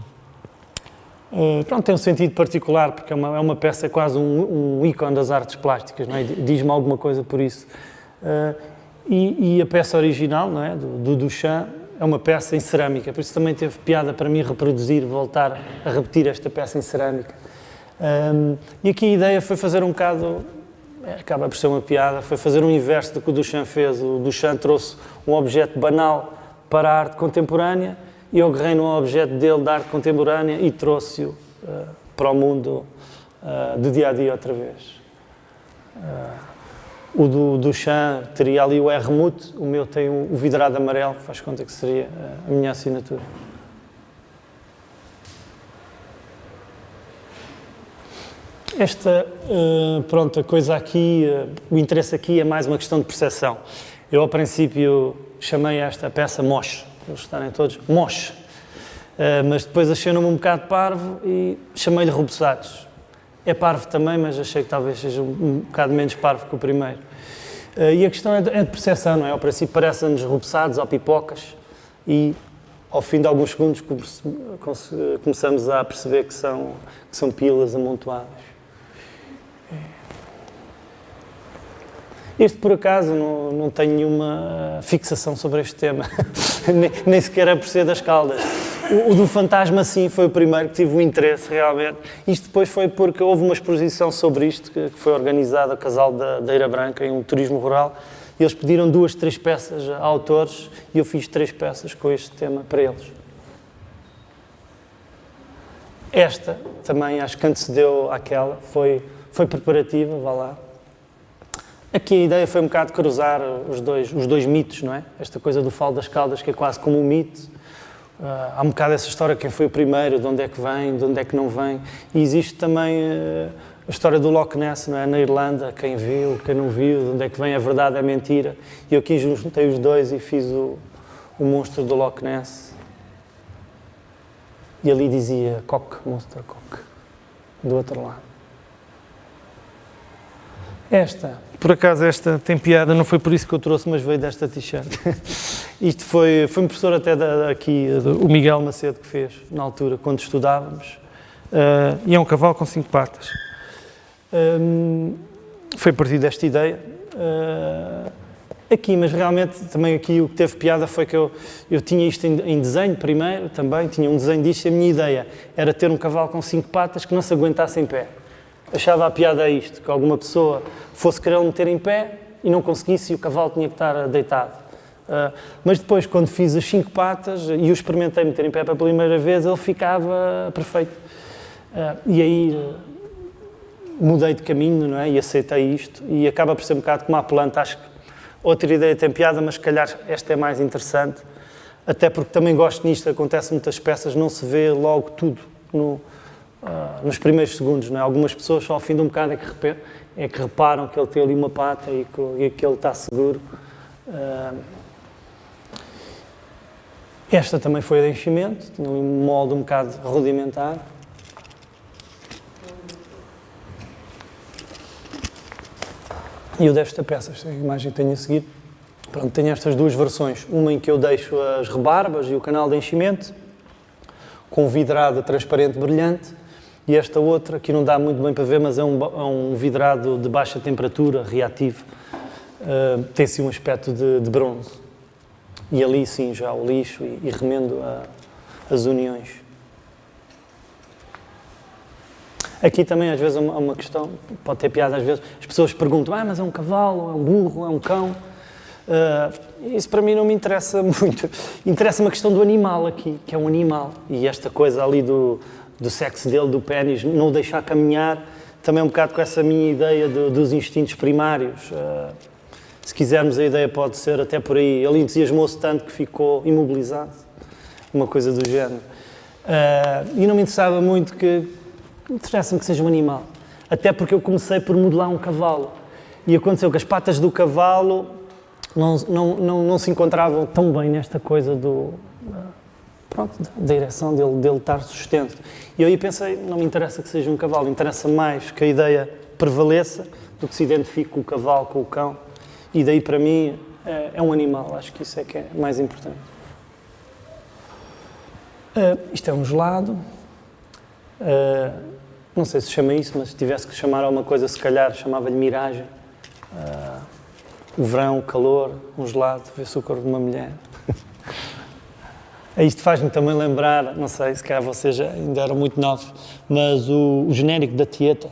Uh, pronto, tem um sentido particular, porque é uma, é uma peça quase um, um ícone das artes plásticas, é? diz-me alguma coisa por isso. Uh, e, e, a peça original, não é? do, do Duchamp, é uma peça em cerâmica, por isso também teve piada para mim reproduzir, voltar a repetir esta peça em cerâmica. Um, e aqui a ideia foi fazer um bocado, é, acaba por ser uma piada, foi fazer um inverso do que o Duchamp fez. O Duchamp trouxe um objeto banal para a arte contemporânea e eu agarrei no objeto dele da arte contemporânea e trouxe-o uh, para o mundo uh, do dia a dia outra vez. Uh, o do, Chan teria ali o R mute, o meu tem o, vidrado amarelo, faz conta que seria a minha assinatura. Esta, pronto, a coisa aqui, o interesse aqui é mais uma questão de percepção. Eu, ao princípio, chamei esta peça Mosh, eles estarem todos Mosh, uh, mas depois achei-no um bocado parvo e chamei-lhe Rubeçados é parvo também, mas achei que talvez seja um, bocado menos parvo que o primeiro. Uh, e a questão é de, é de percepção, não é? Ao princípio parecem-nos rubeçados ou pipocas e ao fim de alguns segundos começamos a perceber que são, que são pilas amontoadas. Este, por acaso, não, não tenho nenhuma fixação sobre este tema, nem, nem sequer é por ser das caldas. O, o, do fantasma, sim, foi o primeiro que tive o interesse, realmente. Isto depois foi porque houve uma exposição sobre isto, que, que foi organizada a Casal da, da Eira Branca, em um turismo rural, e eles pediram duas, três peças a autores, e eu fiz três peças com este tema para eles. Esta também acho que antecedeu àquela, foi, foi preparativa, vá lá. Aqui a ideia foi um bocado cruzar os dois, os dois mitos, não é? Esta coisa do falo das caldas, que é quase como um mito. Uh, há um bocado essa história, quem foi o primeiro, de onde é que vem, de onde é que não vem. E existe também uh, a história do Loch Ness, não é? Na Irlanda, quem viu, quem não viu, de onde é que vem a verdade, a mentira. E eu aqui juntei os dois e fiz o, o monstro do Loch Ness. E ali dizia Cock, Monster Cock, do outro lado. Esta por acaso esta tem piada, não foi por isso que eu trouxe, mas veio desta t-shirt. Isto foi, foi um professor até da, aqui, o Miguel Macedo, que fez na altura, quando estudávamos. Uh, e é um cavalo com cinco patas. Um, foi a partir desta ideia. Uh, aqui, mas realmente também aqui o que teve piada foi que eu, eu tinha isto em, em, desenho primeiro também, tinha um desenho disto e a minha ideia era ter um cavalo com cinco patas que não se aguentasse em pé achava a piada isto, que alguma pessoa fosse querer meter em pé e não conseguisse e o cavalo tinha que estar deitado. Uh, mas depois, quando fiz as cinco patas e o experimentei meter em pé pela primeira vez, ele ficava perfeito. Uh, e aí uh, mudei de caminho não é? e aceitei isto. E acaba por ser um bocado como a planta. Acho que outra ideia tem piada, mas se calhar esta é mais interessante. Até porque também gosto nisto, acontece muitas peças, não se vê logo tudo no, uh, nos primeiros segundos. Não é? Algumas pessoas só ao fim de um bocado é que, é que reparam que ele tem ali uma pata e que, e que ele está seguro. Uh, esta também foi de enchimento, tinha um molde um bocado rudimentar. E eu desta peça, esta imagem que tenho a seguir, pronto, tenho estas duas versões. Uma em que eu deixo as rebarbas e o canal de enchimento, com vidrado transparente brilhante, e esta outra, que não dá muito bem para ver, mas é um, é um vidrado de baixa temperatura, reativo, uh, tem sim um aspecto de, de, bronze. E ali sim já o lixo e, e remendo a, as uniões. Aqui também às vezes é uma, questão, pode ter piada às vezes, as pessoas perguntam, ah, mas é um cavalo, é um burro, é um cão. Uh, isso para mim não me interessa muito. Interessa uma questão do animal aqui, que é um animal. E esta coisa ali do, do sexo dele, do pênis, não o deixar caminhar, também um bocado com essa minha ideia do, dos instintos primários. Uh, se quisermos, a ideia pode ser até por aí. Ele entusiasmou-se tanto que ficou imobilizado, uma coisa do género. Uh, e não me interessava muito que. Interessa-me que seja um animal. Até porque eu comecei por modelar um cavalo. E aconteceu que as patas do cavalo não, não, não, não se encontravam tão bem nesta coisa do pronto, da direção dele, dele estar sustento. E eu aí pensei, não me interessa que seja um cavalo, interessa mais que a ideia prevaleça do que se identifique o cavalo com o cão. E daí para mim é, é um animal, acho que isso é que é mais importante. Uh, isto é um gelado. Uh, não sei se chama isso, mas se tivesse que chamar alguma coisa, se calhar chamava-lhe miragem. Uh, o verão, o calor, um gelado, ver-se o corpo de uma mulher. Isto faz-me também lembrar, não sei, se calhar vocês ainda eram muito novos, mas o, o genérico da Tieta.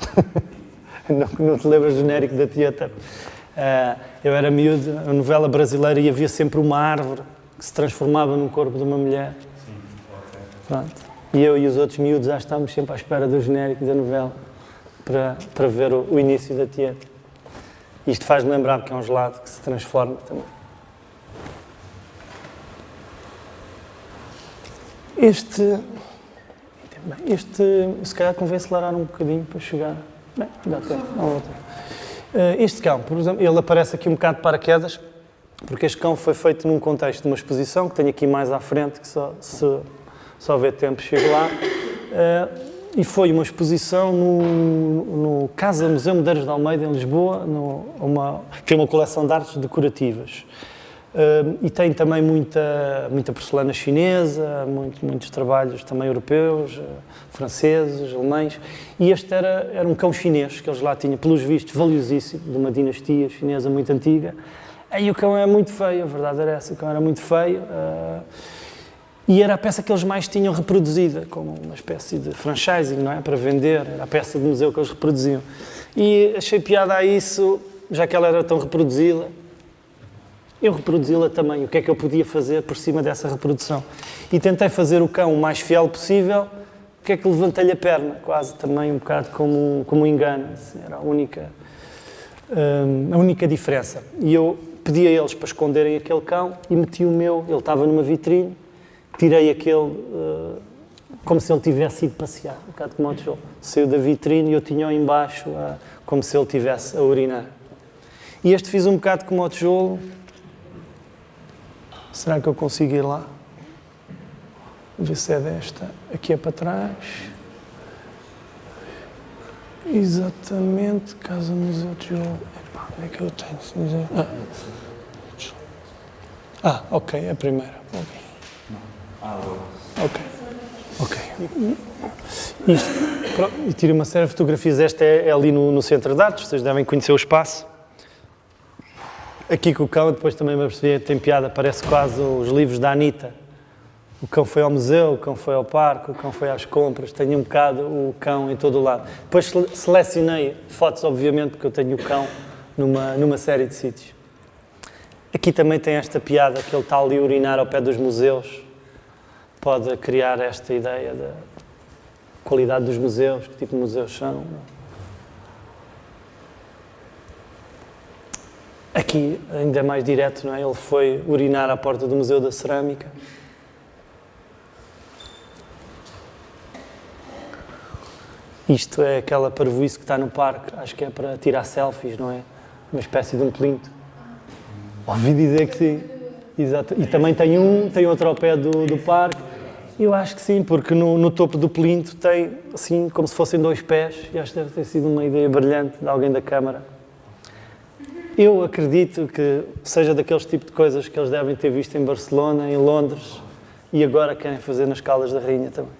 não, não te lembras do genérico da Tieta? Uh, eu era miúdo, a novela brasileira e havia sempre uma árvore que se transformava num corpo de uma mulher. Sim. Pronto. E eu e os outros miúdos já estávamos sempre à espera do genérico da novela para, para ver o, o início da Tieta. Isto faz-me lembrar que é um gelado que se transforma também. Este. Este. Se calhar convém acelerar um bocadinho para chegar. Bem, dá tempo. Eh, este cão, por exemplo, ele aparece aqui um bocado de paraquedas, porque este cão foi feito num contexto de uma exposição que tenho aqui mais à frente, que só, se só houver tempo chego lá. Uh, e foi uma exposição no, no Casa Museu Medeiros de Almeida, em Lisboa, no, uma, que é uma coleção de artes decorativas. Uh, e tem também muita, muita porcelana chinesa, muito, muitos trabalhos também europeus, uh, franceses, alemães. E este era, era um cão chinês que eles lá tinham, pelos vistos, valiosíssimo, de uma dinastia chinesa muito antiga. Aí o cão é muito feio, a verdade era essa, o cão era muito feio. Uh, e era a peça que eles mais tinham reproduzida, como uma espécie de franchising, não é? Para vender, era a peça de museu que eles reproduziam. E achei piada a isso, já que ela era tão reproduzida, eu reproduzi-la também. O que é que eu podia fazer por cima dessa reprodução? E tentei fazer o cão o mais fiel possível. O que é que levantei-lhe a perna? Quase também um bocado como, como um engano. Era a única, hum, a única diferença. E eu pedi a eles para esconderem aquele cão e meti o meu. Ele estava numa vitrine. Tirei aquele uh, como se ele tivesse ido passear, um bocado como o tijolo. Saiu da vitrine e eu tinha-o embaixo uh, como se ele tivesse a urinar. E este fiz um bocado como o tijolo, Será que eu consigo ir lá? Ver se é desta. Aqui é para trás. Exatamente, Casa Museu de Jogo. Epá, onde é que eu tenho? Ah. ah, ok, é a primeira. Ok. Ok. Isto, e tira uma série de fotografias. Esta é, é ali no, no centro de artes, vocês devem conhecer o espaço. Aqui com o cão, depois também me percebi, tem piada, parece quase os livros da Anitta. O cão foi ao museu, o cão foi ao parque, o cão foi às compras, tenho um bocado o cão em todo o lado. Depois selecionei fotos, obviamente, porque eu tenho o cão numa, numa série de sítios. Aqui também tem esta piada que ele está ali a urinar ao pé dos museus. Pode criar esta ideia da qualidade dos museus, que tipo de museus são. Aqui ainda mais direto, não é? Ele foi urinar à porta do Museu da Cerâmica. Isto é aquela parvoíce que está no parque, acho que é para tirar selfies, não é? Uma espécie de um plinto. Ouvi dizer que sim. Exato. E também tem um, tem outro ao pé do, do parque. Eu acho que sim, porque no, no, topo do plinto tem, assim, como se fossem dois pés, e acho que deve ter sido uma ideia brilhante de alguém da Câmara. Eu acredito que seja daqueles tipos de coisas que eles devem ter visto em Barcelona, em Londres e agora querem fazer nas Caldas da Rainha também.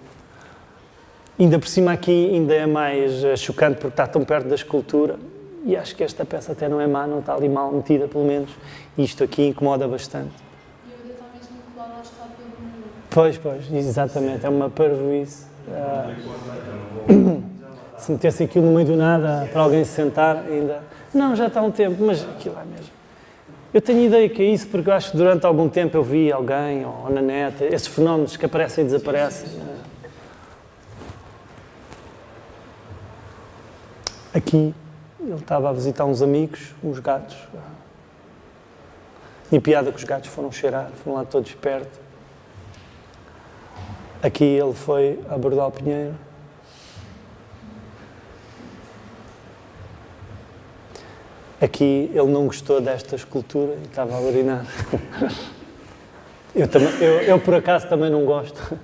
Ainda por cima aqui ainda é mais eh, chocante porque está tão perto da escultura e acho que esta peça até não é má, não está ali mal metida pelo menos. E isto aqui incomoda bastante. E ainda está mesmo Pois, pois, exatamente, é uma parvoíce. Uh, se metesse aquilo no meio do nada para alguém se sentar, ainda não, já está há um tempo, mas aquilo é mesmo. Eu tenho ideia que é isso, porque eu acho que durante algum tempo eu vi alguém, ou na net, esses fenómenos que aparecem e desaparecem. Aqui ele estava a visitar uns amigos, uns gatos. E piada que os gatos foram cheirar, foram lá todos perto. Aqui ele foi abordar o Pinheiro. Aqui ele não gostou desta escultura e estava a urinar. Eu, também, eu, eu, por acaso também não gosto.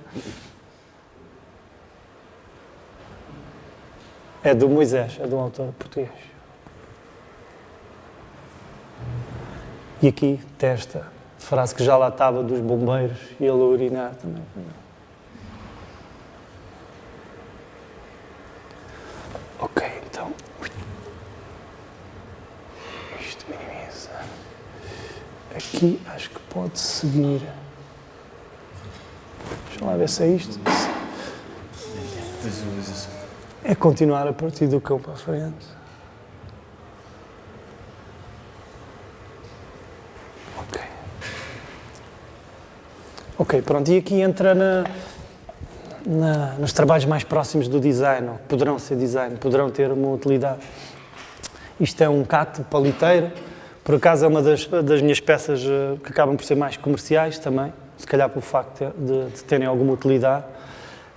É do Moisés, é do autor português. E aqui testa, frase que já lá estava dos bombeiros e ele a urinar também. isto minimiza. Aqui acho que pode seguir. Deixa lá ver se é isto. É continuar a partir do cão para a frente. Ok. Ok, pronto. E aqui entra na, na, nos trabalhos mais próximos do design, poderão ser design, poderão ter uma utilidade. Isto é um cato paliteiro, por acaso é uma das, das minhas peças eh, que acabam por ser mais comerciais também, se calhar pelo facto de, de terem alguma utilidade.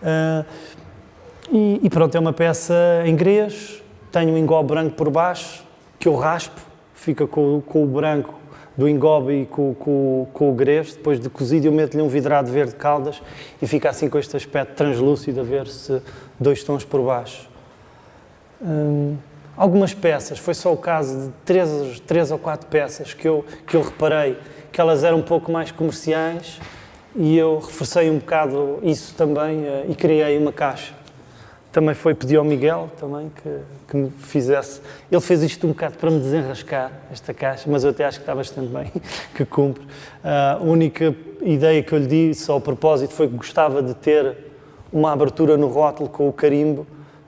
Uh, e, e, pronto, é uma peça em grês, tenho um engobe branco por baixo, que eu raspo, fica com, com o branco do engobe e com, com, com o grês, depois de cozido eu meto-lhe um vidrado verde caldas e fica assim com este aspecto translúcido a ver-se dois tons por baixo. Hum, algumas peças, foi só o caso de três, três ou quatro peças que eu, que eu reparei que elas eram um pouco mais comerciais e eu reforcei um bocado isso também uh, e criei uma caixa. Também foi pedir ao Miguel também que, que me fizesse. Ele fez isto um bocado para me desenrascar, esta caixa, mas eu até acho que está bastante bem, que cumpre. Uh, a única ideia que eu lhe disse ao propósito foi que gostava de ter uma abertura no rótulo com o carimbo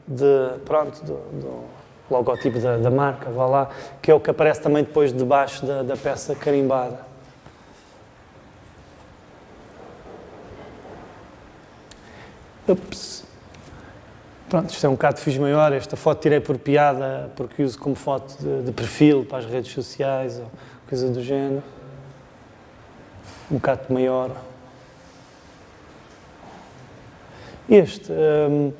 de, pronto, do, do logotipo da, da, marca, vá lá, que é o que aparece também depois debaixo da, da peça carimbada. Ups. Pronto, isto é um bocado fiz maior, esta foto tirei por piada, porque uso como foto de, de, perfil para as redes sociais ou coisa do género. Um bocado maior. Este, um,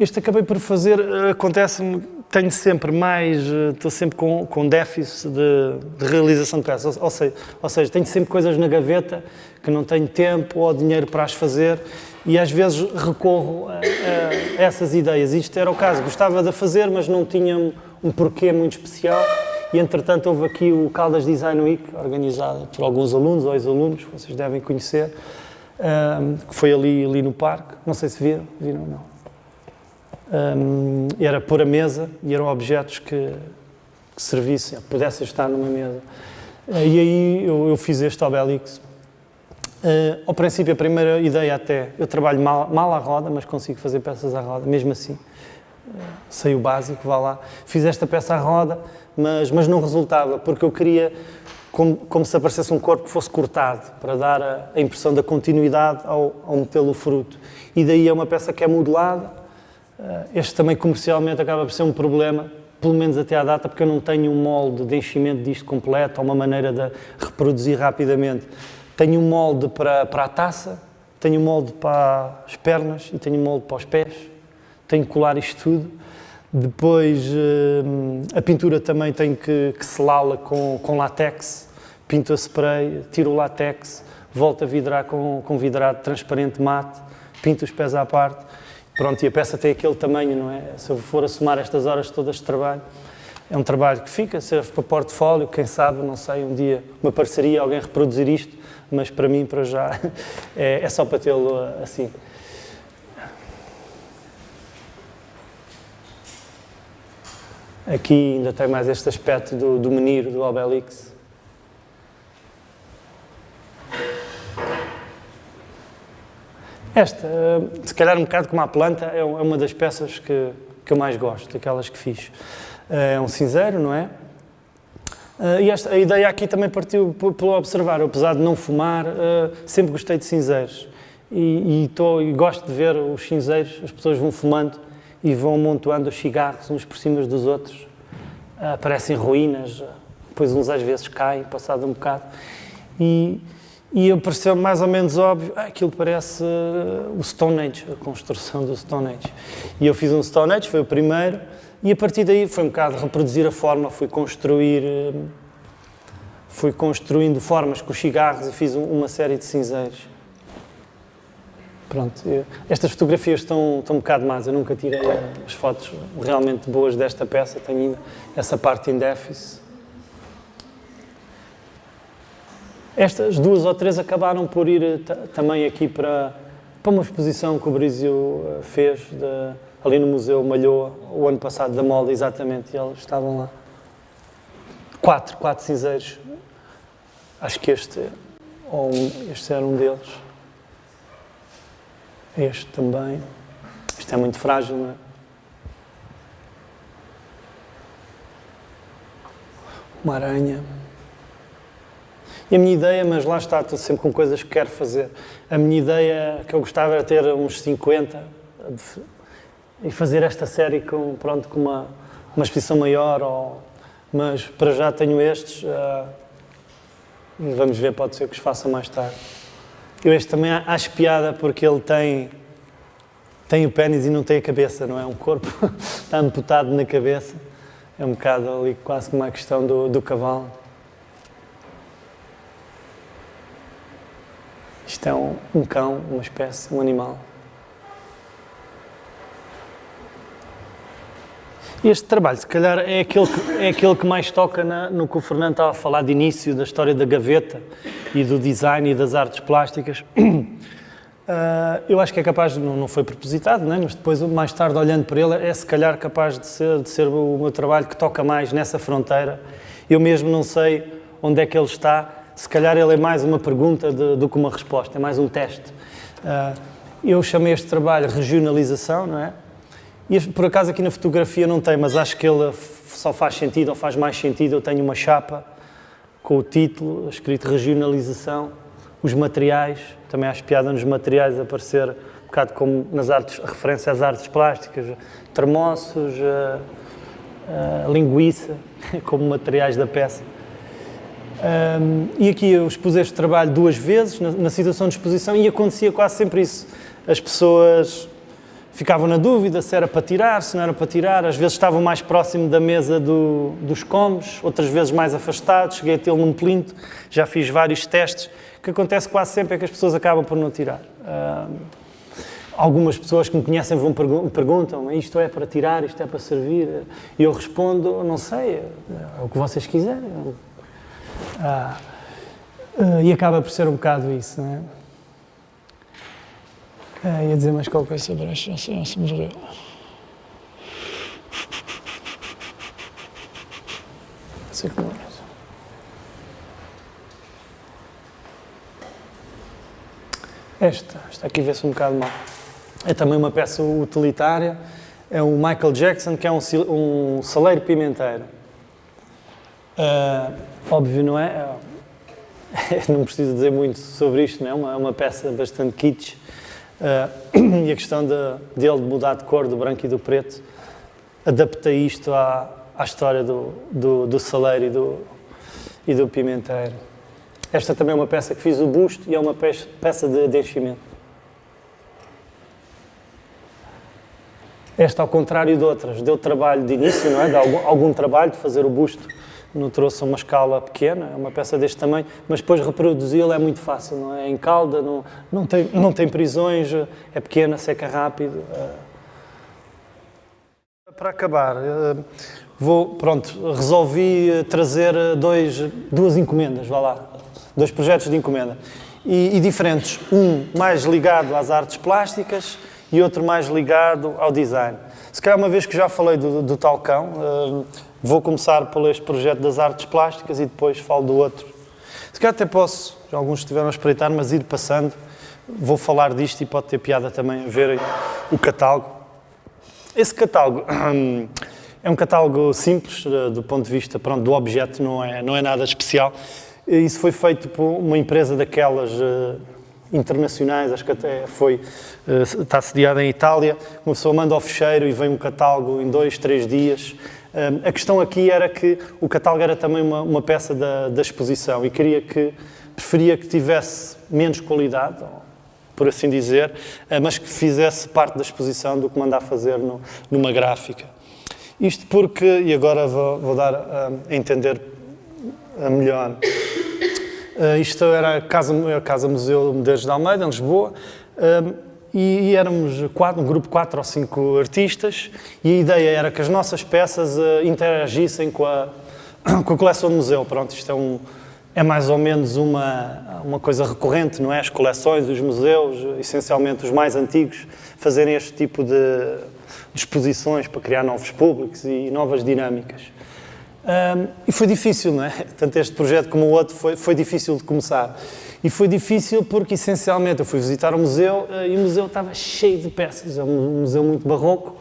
este acabei por fazer, acontece-me, tenho sempre mais, estou sempre com, com déficit de, de realização de peças, ou, ou, seja, ou seja, tenho sempre coisas na gaveta que não tenho tempo ou dinheiro para as fazer e às vezes recorro a, a, essas ideias. Isto era o caso, gostava de fazer, mas não tinha um porquê muito especial. E entretanto houve aqui o Caldas Design Week, organizado por alguns alunos ou ex-alunos, que vocês devem conhecer, um, que foi ali, ali no parque. Não sei se viram, viram ou não. Um, era pôr a mesa e eram objetos que, que servissem, pudessem estar numa mesa. E aí eu, eu fiz este Obelix Uh, ao princípio, a primeira ideia até, eu trabalho mal, mal à roda, mas consigo fazer peças à roda, mesmo assim. Uh, sei o básico, vá lá. Fiz esta peça à roda, mas, mas não resultava, porque eu queria como, como se aparecesse um corpo que fosse cortado, para dar a, a impressão da continuidade ao, ao metê-lo fruto. E daí é uma peça que é modelada. Uh, este também comercialmente acaba por ser um problema, pelo menos até à data, porque eu não tenho um molde de enchimento disto completo, ou uma maneira de reproduzir rapidamente. Tenho um molde para, para a taça, tenho um molde para as pernas e tenho um molde para os pés. Tenho que colar isto tudo. Depois, eh, a pintura também tenho que, que selá-la com, com látex. Pinto a spray, tiro o látex, volto a vidrar com, com vidrado transparente mate, pinto os pés à parte. Pronto, e a peça tem aquele tamanho, não é? Se eu for a somar estas horas todas de trabalho, é um trabalho que fica, serve para portfólio, quem sabe, não sei, um dia uma parceria, alguém reproduzir isto mas para mim, para já, é, é só para tê-lo assim. Aqui ainda tem mais este aspecto do, do meniro, do Obelix. Esta, se calhar um bocado como a planta, é, é uma das peças que, que eu mais gosto, daquelas que fiz. É um cinzeiro, não é? Uh, e esta, a ideia aqui também partiu pelo observar. Eu, apesar de não fumar, sempre gostei de cinzeiros. E, e, tô, e, gosto de ver os cinzeiros, as pessoas vão fumando e vão amontoando os cigarros uns por cima dos outros. Aparecem ruínas, depois uns às vezes caem, passado um bocado. E, e pareceu mais ou menos óbvio, ah, aquilo parece o Stone Age, a construção do Stone Age. E eu fiz um Stone Age, foi o primeiro, e a partir daí foi um bocado reproduzir a forma, fui construir, eh, fui construindo formas com os cigarros e fiz uma série de cinzeiros. Pronto, eu, estas fotografias estão, estão um bocado más, eu nunca tirei as fotos realmente boas desta peça, tenho essa parte em déficit. Estas duas ou três acabaram por ir eh, também aqui para, para uma exposição que o Brizio eh, fez de, ali no Museu Malhoa, o ano passado, da moda, exatamente, e eles estavam lá. quatro, quatro cinzeiros. Acho que este, ou um, este era um deles. Este também. Isto é muito frágil, não é? Uma aranha. E a minha ideia, mas lá está, estou sempre com coisas que quero fazer. A minha ideia que eu gostava era ter uns 50 e fazer esta série com, pronto, com uma, uma exposição maior, ou, mas para já tenho estes. Uh, vamos ver, pode ser que os faça mais tarde. Eu este também acho piada porque ele tem, tem o pênis e não tem a cabeça, não é? Um corpo está amputado na cabeça. É um bocado ali quase como a questão do, do cavalo. Isto é um, um cão, uma espécie, um animal. Este trabalho, se calhar, é aquele que, é aquele que mais toca na, no que o Fernando estava a falar de início, da história da gaveta e do design e das artes plásticas. Uh, eu acho que é capaz, não, não foi propositado, né? mas depois, mais tarde, olhando para ele, é se calhar capaz de ser, de ser o meu trabalho que toca mais nessa fronteira. Eu mesmo não sei onde é que ele está, se calhar ele é mais uma pergunta de, do que uma resposta, é mais um teste. Uh, eu chamei este trabalho regionalização, não é? E por acaso aqui na fotografia não tem, mas acho que ele só faz sentido ou faz mais sentido. Eu tenho uma chapa com o título escrito regionalização, os materiais, também acho piada nos materiais aparecer um bocado como nas artes, referência às artes plásticas, termossos, uh, uh, linguiça, como materiais da peça. Um, e aqui eu expus este trabalho duas vezes na, na, situação de exposição e acontecia quase sempre isso. As pessoas ficavam na dúvida se era para tirar, se não era para tirar. Às vezes estavam mais próximo da mesa do, dos comes, outras vezes mais afastados. Cheguei a tê-lo num plinto, já fiz vários testes. O que acontece quase sempre é que as pessoas acabam por não tirar. Um, algumas pessoas que me conhecem vão perguntam isto é para tirar, isto é para servir. E eu respondo, não sei, é o que vocês quiserem. Ah, uh, e acaba por ser um bocado isso, não é? Ah, ia dizer mais qualquer coisa sobre esta se morreu. Sei que morreu. Esta, esta aqui vê-se um bocado mal. É também uma peça utilitária. É o Michael Jackson, que é um, um saleiro pimenteiro. Uh, óbvio, não é? não preciso dizer muito sobre isto, não é? Uma, uma peça bastante kitsch. Uh, e a questão de, dele de mudar de cor, do branco e do preto, adapta isto à, à história do, do, do saleiro e do, e do pimenteiro. Esta também é uma peça que fiz o busto e é uma peça de, de enchimento. Esta, ao contrário de outras, deu trabalho de início, não é? Deu algum, algum trabalho de fazer o busto não trouxe uma escala pequena, é uma peça deste tamanho, mas depois reproduzi-la é muito fácil, não é? Em calda, não, não, tem, não tem prisões, é pequena, seca rápido. É. Para acabar, eh, vou, pronto, resolvi eh, trazer eh, dois, duas encomendas, vá lá, dois projetos de encomenda. E, e diferentes, um mais ligado às artes plásticas e outro mais ligado ao design. Se calhar uma vez que já falei do, do Talcão, Vou começar por este projeto das artes plásticas e depois falo do outro. Se calhar até posso, alguns estiveram a espreitar, mas ir passando. Vou falar disto e pode ter piada também a verem o catálogo. Esse catálogo é um catálogo simples eh, do ponto de vista pronto, do objeto, não é, não é nada especial. Isso foi feito por uma empresa daquelas uh, internacionais, acho que até foi, está sediada em Itália. Uma pessoa manda ao fecheiro e vem um catálogo em dois, três dias a questão aqui era que o catálogo era também uma, uma peça da, da, exposição e queria que, preferia que tivesse menos qualidade, por assim dizer, eh, mas que fizesse parte da exposição do que mandar fazer no, numa gráfica. Isto porque, e agora vou, vou dar a, entender melhor, uh, isto era a Casa, a Casa Museu Medeiros de Almeida, em Lisboa, e, e, éramos quatro, um grupo de quatro ou cinco artistas e a ideia era que as nossas peças uh, interagissem com a, com a coleção do museu. Pronto, isto é, um, é mais ou menos uma, uma coisa recorrente, não é? As coleções, os museus, essencialmente os mais antigos, fazerem este tipo de, exposições para criar novos públicos e novas dinâmicas. Um, e foi difícil, não é? Tanto este projeto como o outro foi, foi difícil de começar. E foi difícil porque, essencialmente, eu fui visitar o museu uh, e o museu estava cheio de peças. É um museu muito barroco.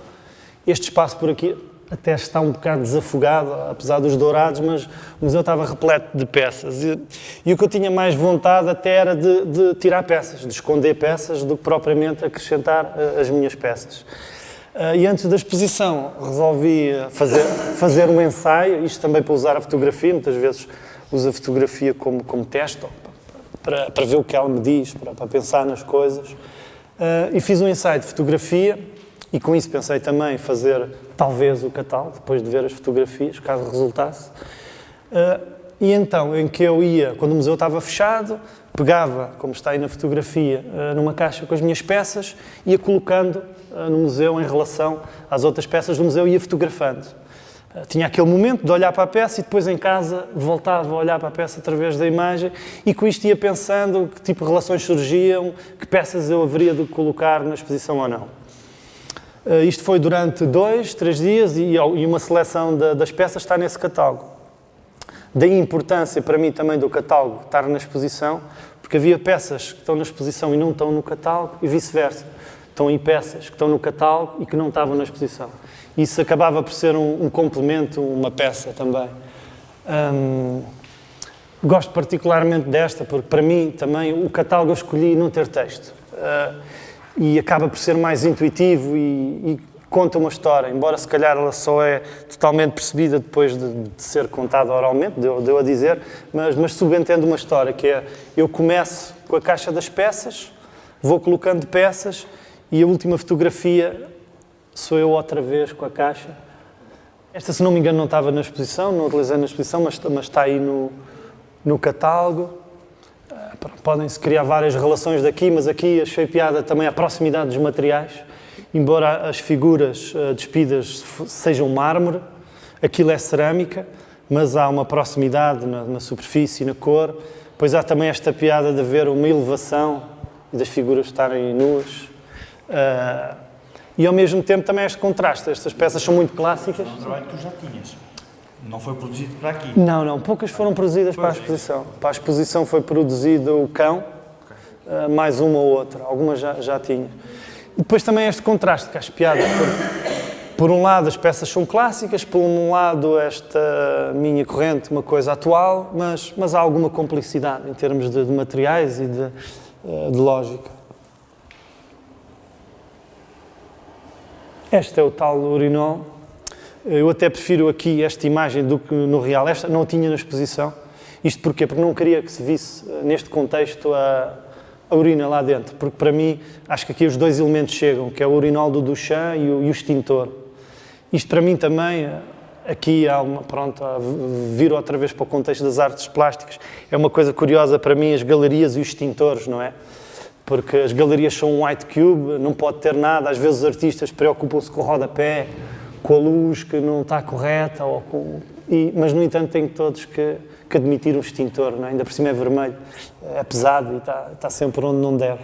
Este espaço por aqui até está um bocado desafogado, apesar dos dourados, mas o museu estava repleto de peças. E, e o que eu tinha mais vontade até era de, de, tirar peças, de esconder peças, do que propriamente acrescentar uh, as minhas peças. Uh, e antes da exposição resolvi fazer, fazer um ensaio, isto também para usar a fotografia, muitas vezes uso a fotografia como, como teste, para, para ver o que ela me diz, para, para pensar nas coisas. Uh, e fiz um ensaio de fotografia e com isso pensei também fazer talvez o catálogo, depois de ver as fotografias, caso resultasse. Uh, e então, em que eu ia, quando o museu estava fechado, pegava, como está aí na fotografia, uh, numa caixa com as minhas peças, ia colocando uh, no museu em relação às outras peças do museu e ia fotografando. Tinha aquele momento de olhar para a peça e depois em casa voltava a olhar para a peça através da imagem e com isto ia pensando que tipo de relações surgiam, que peças eu haveria de colocar na exposição ou não. Isto foi durante dois, três dias e, uma seleção das peças está nesse catálogo. Daí importância para mim também do catálogo estar na exposição, porque havia peças que estão na exposição e não estão no catálogo e vice-versa. Estão aí peças que estão no catálogo e que não estavam na exposição. Isso acabava por ser um, um complemento, uma peça também. Um, gosto particularmente desta, porque para mim também o catálogo eu escolhi não ter texto. Uh, e acaba por ser mais intuitivo e, e, conta uma história, embora se calhar ela só é totalmente percebida depois de, de ser contada oralmente, deu, deu a dizer, mas, mas subentende uma história, que é, eu começo com a caixa das peças, vou colocando peças e a última fotografia sou eu outra vez com a caixa. Esta, se não me engano, não estava na exposição, não utilizei na exposição, mas, mas está aí no, no catálogo podem-se criar várias relações daqui, mas aqui achei piada também a proximidade dos materiais. Embora as figuras uh, despidas sejam mármore, aquilo é cerâmica, mas há uma proximidade na, na superfície, na cor. Pois há também esta piada de haver uma elevação das figuras estarem nuas. Uh, e ao mesmo tempo também este contraste. Estas peças são muito clássicas. É um trabalho que tu já tinhas. Não foi produzido para aqui? Não, não. Poucas foram produzidas para a exposição. Para a exposição foi produzido o cão, okay. mais uma ou outra. Algumas já, já tinha. Depois também este contraste, que acho piada. Por um lado, as peças são clássicas, por um lado, esta minha corrente, uma coisa atual, mas, mas há alguma complicidade em termos de, de materiais e de, eh, de lógica. Este é o tal urinol eu até prefiro aqui esta imagem do que no real. Esta não a tinha na exposição. Isto porquê? Porque não queria que se visse, eh, neste contexto, a, a urina lá dentro. Porque, para mim, acho que aqui os dois elementos chegam, que é o urinol do Duchamp e o, e o extintor. Isto, para mim, também, aqui há uma, pronto, vir outra vez para o contexto das artes plásticas, é uma coisa curiosa para mim, as galerias e os extintores, não é? Porque as galerias são um white cube, não pode ter nada, às vezes os artistas preocupam-se com o rodapé, com a luz que não está correta, ou com, e, mas no entanto têm todos que, que admitir um extintor, não é? ainda por cima é vermelho, é pesado e está, está sempre onde não deve.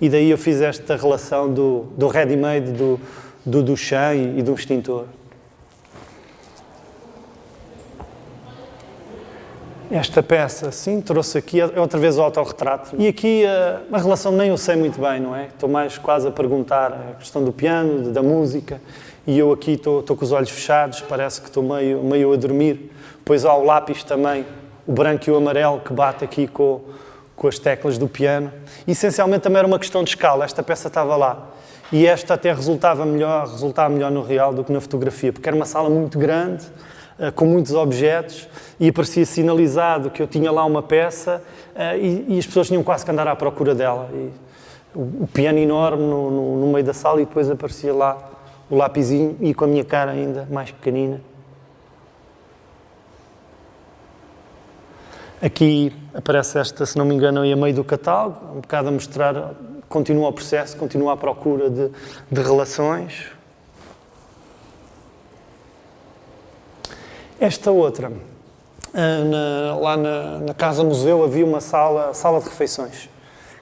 E daí eu fiz esta relação do, do ready-made, do, do Duchamp e, e do extintor. Esta peça, sim, trouxe aqui, é outra vez o autorretrato. E aqui a, a relação nem eu sei muito bem, não é? Estou mais quase a perguntar a questão do piano, da música e eu aqui estou, estou com os olhos fechados, parece que estou meio, meio a dormir. Pois há o lápis também, o branco e o amarelo, que bate aqui com, com as teclas do piano. E, essencialmente também era uma questão de escala, esta peça estava lá. E esta até resultava melhor, resultava melhor no real do que na fotografia, porque era uma sala muito grande, eh, com muitos objetos, e aparecia sinalizado que eu tinha lá uma peça eh, e, e as pessoas tinham quase que andar à procura dela. E o, o piano enorme no, no, no meio da sala e depois aparecia lá o lapisinho e com a minha cara ainda mais pequenina. Aqui aparece esta, se não me engano, aí a meio do catálogo, um bocado a mostrar, continua o processo, continua a procura de, de relações. Esta outra, ah, na, lá na, na, Casa Museu havia uma sala, sala de refeições,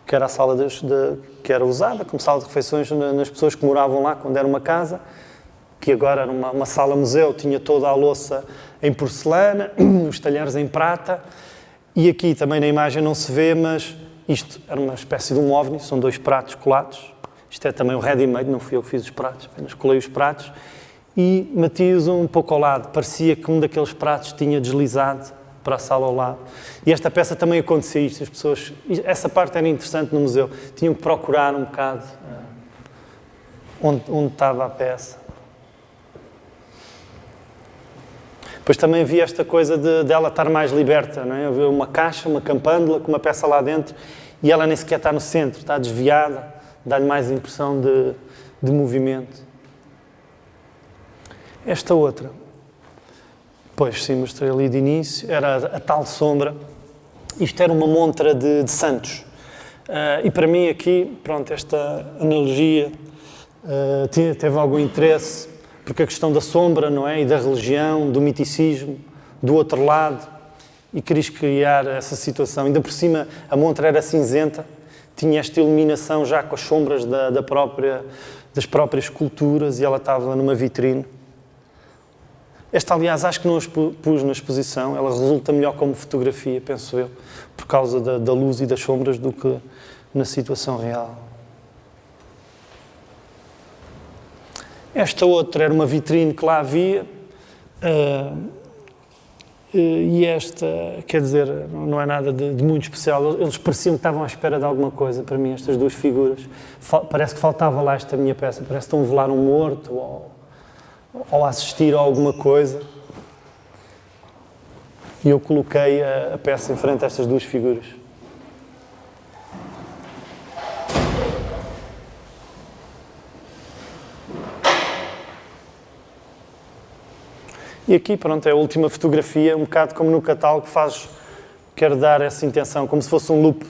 que era a sala de, que era usada como sala de refeições nas pessoas que moravam lá quando era uma casa. que agora era uma, uma sala-museu, tinha toda a louça em porcelana, os talheres em prata, e aqui também na imagem não se vê, mas isto era uma espécie de um ovni, são dois pratos colados. Isto é também o ready-made, não fui eu que fiz os pratos, apenas colei os pratos e meti-os um pouco ao lado. Parecia que um daqueles pratos tinha deslizado para a sala ao lado. E esta peça também acontecia isto, as pessoas... Essa parte era interessante no museu, tinham que procurar um bocado onde, onde estava a peça. Depois também havia esta coisa de dela estar mais liberta, não é? Havia uma caixa, uma campândula com uma peça lá dentro e ela nem sequer está no centro, está desviada, dá-lhe mais impressão de, de movimento. Esta outra, pois sim, mostrei ali de início, era a, a tal sombra. Isto era uma montra de, de santos. Uh, e para mim aqui, pronto, esta analogia uh, teve algum interesse porque a questão da sombra, não é? E da religião, do miticismo, do outro lado, e queres criar essa situação. Ainda por cima, a montra era cinzenta, tinha esta iluminação já com as sombras da, da própria, das próprias esculturas e ela estava numa vitrine. Esta, aliás, acho que não a pus na exposição, ela resulta melhor como fotografia, penso eu, por causa da, da luz e das sombras do que na situação real. Esta outra era uma vitrine que lá havia. Uh, e esta, quer dizer, não é nada de, de, muito especial. Eles pareciam que estavam à espera de alguma coisa para mim, estas duas figuras. Parece que faltava lá esta minha peça, parece que estão a velar um morto ou, ou a assistir a alguma coisa. E eu coloquei a, a peça em frente a estas duas figuras. E aqui, pronto, é a última fotografia, um bocado como no catálogo, faz, quer dar essa intenção, como se fosse um loop.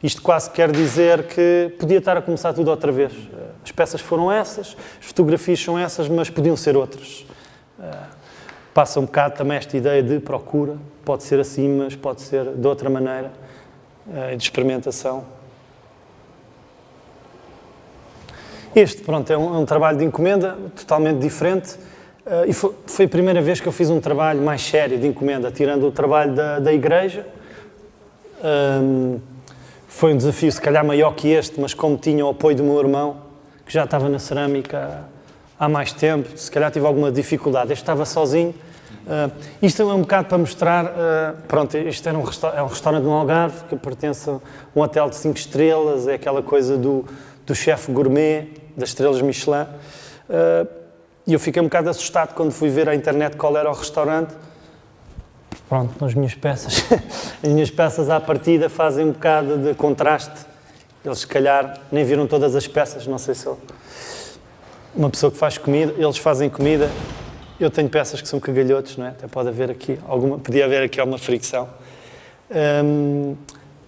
Isto quase quer dizer que podia estar a começar tudo outra vez. As peças foram essas, as fotografias são essas, mas podiam ser outras. Eh, passa um bocado também esta ideia de procura, pode ser assim, mas pode ser de outra maneira, eh, de experimentação. Este, pronto, é um, é um trabalho de encomenda totalmente diferente, e foi, foi, a primeira vez que eu fiz um trabalho mais sério de encomenda, tirando o trabalho da, da igreja. Um, foi um desafio, se calhar maior que este, mas como tinha o apoio do meu irmão, que já estava na cerâmica há mais tempo, se calhar tive alguma dificuldade. Este estava sozinho. Uh, isto é um bocado para mostrar, uh, pronto, isto era um, é um restaurante no Algarve, que pertence a um hotel de 5 estrelas, é aquela coisa do, do chefe gourmet, das estrelas Michelin. Uh, e eu fiquei um bocado assustado quando fui ver à internet qual era o restaurante. Pronto, as minhas peças, as minhas peças à partida fazem um bocado de contraste. Eles, se calhar, nem viram todas as peças, não sei se eu... Uma pessoa que faz comida, eles fazem comida. Eu tenho peças que são cagalhotos, não é? Até pode haver aqui alguma, podia haver aqui alguma fricção. Hum,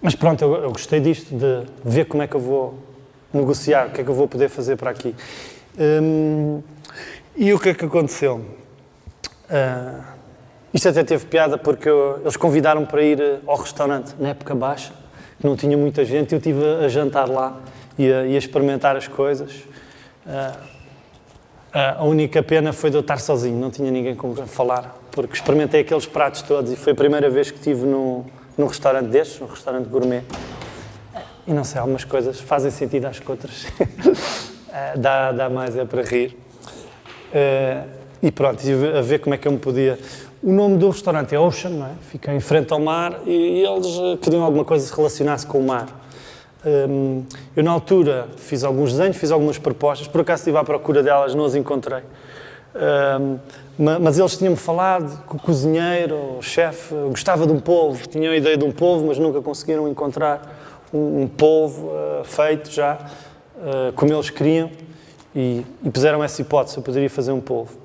mas pronto, eu, eu, gostei disto, de ver como é que eu vou negociar, o que é que eu vou poder fazer para aqui. Hum, e o que é que aconteceu? Uh, isto até teve piada porque eu, eles convidaram para ir ao restaurante na época baixa, que não tinha muita gente, eu estive a jantar lá e a, e a experimentar as coisas. Uh, a única pena foi de eu estar sozinho, não tinha ninguém com quem falar, porque experimentei aqueles pratos todos e foi a primeira vez que estive num, num restaurante destes, um restaurante gourmet. E não sei, algumas coisas fazem sentido às que outras. dá, dá mais é para rir. Uh, e pronto, estive a ver como é que eu me podia. O nome do restaurante é Ocean, não é? fica em frente ao mar e, eles queriam alguma coisa que relacionasse com o mar. Um, eu, na altura, fiz alguns desenhos, fiz algumas propostas, por acaso estive à procura delas, não as encontrei. Um, mas eles tinham-me falado que o cozinheiro, o chefe, gostava de um polvo, tinham a ideia de um polvo, mas nunca conseguiram encontrar um, um polvo uh, feito já, como eles queriam e, e puseram essa hipótese, eu poderia fazer um polvo.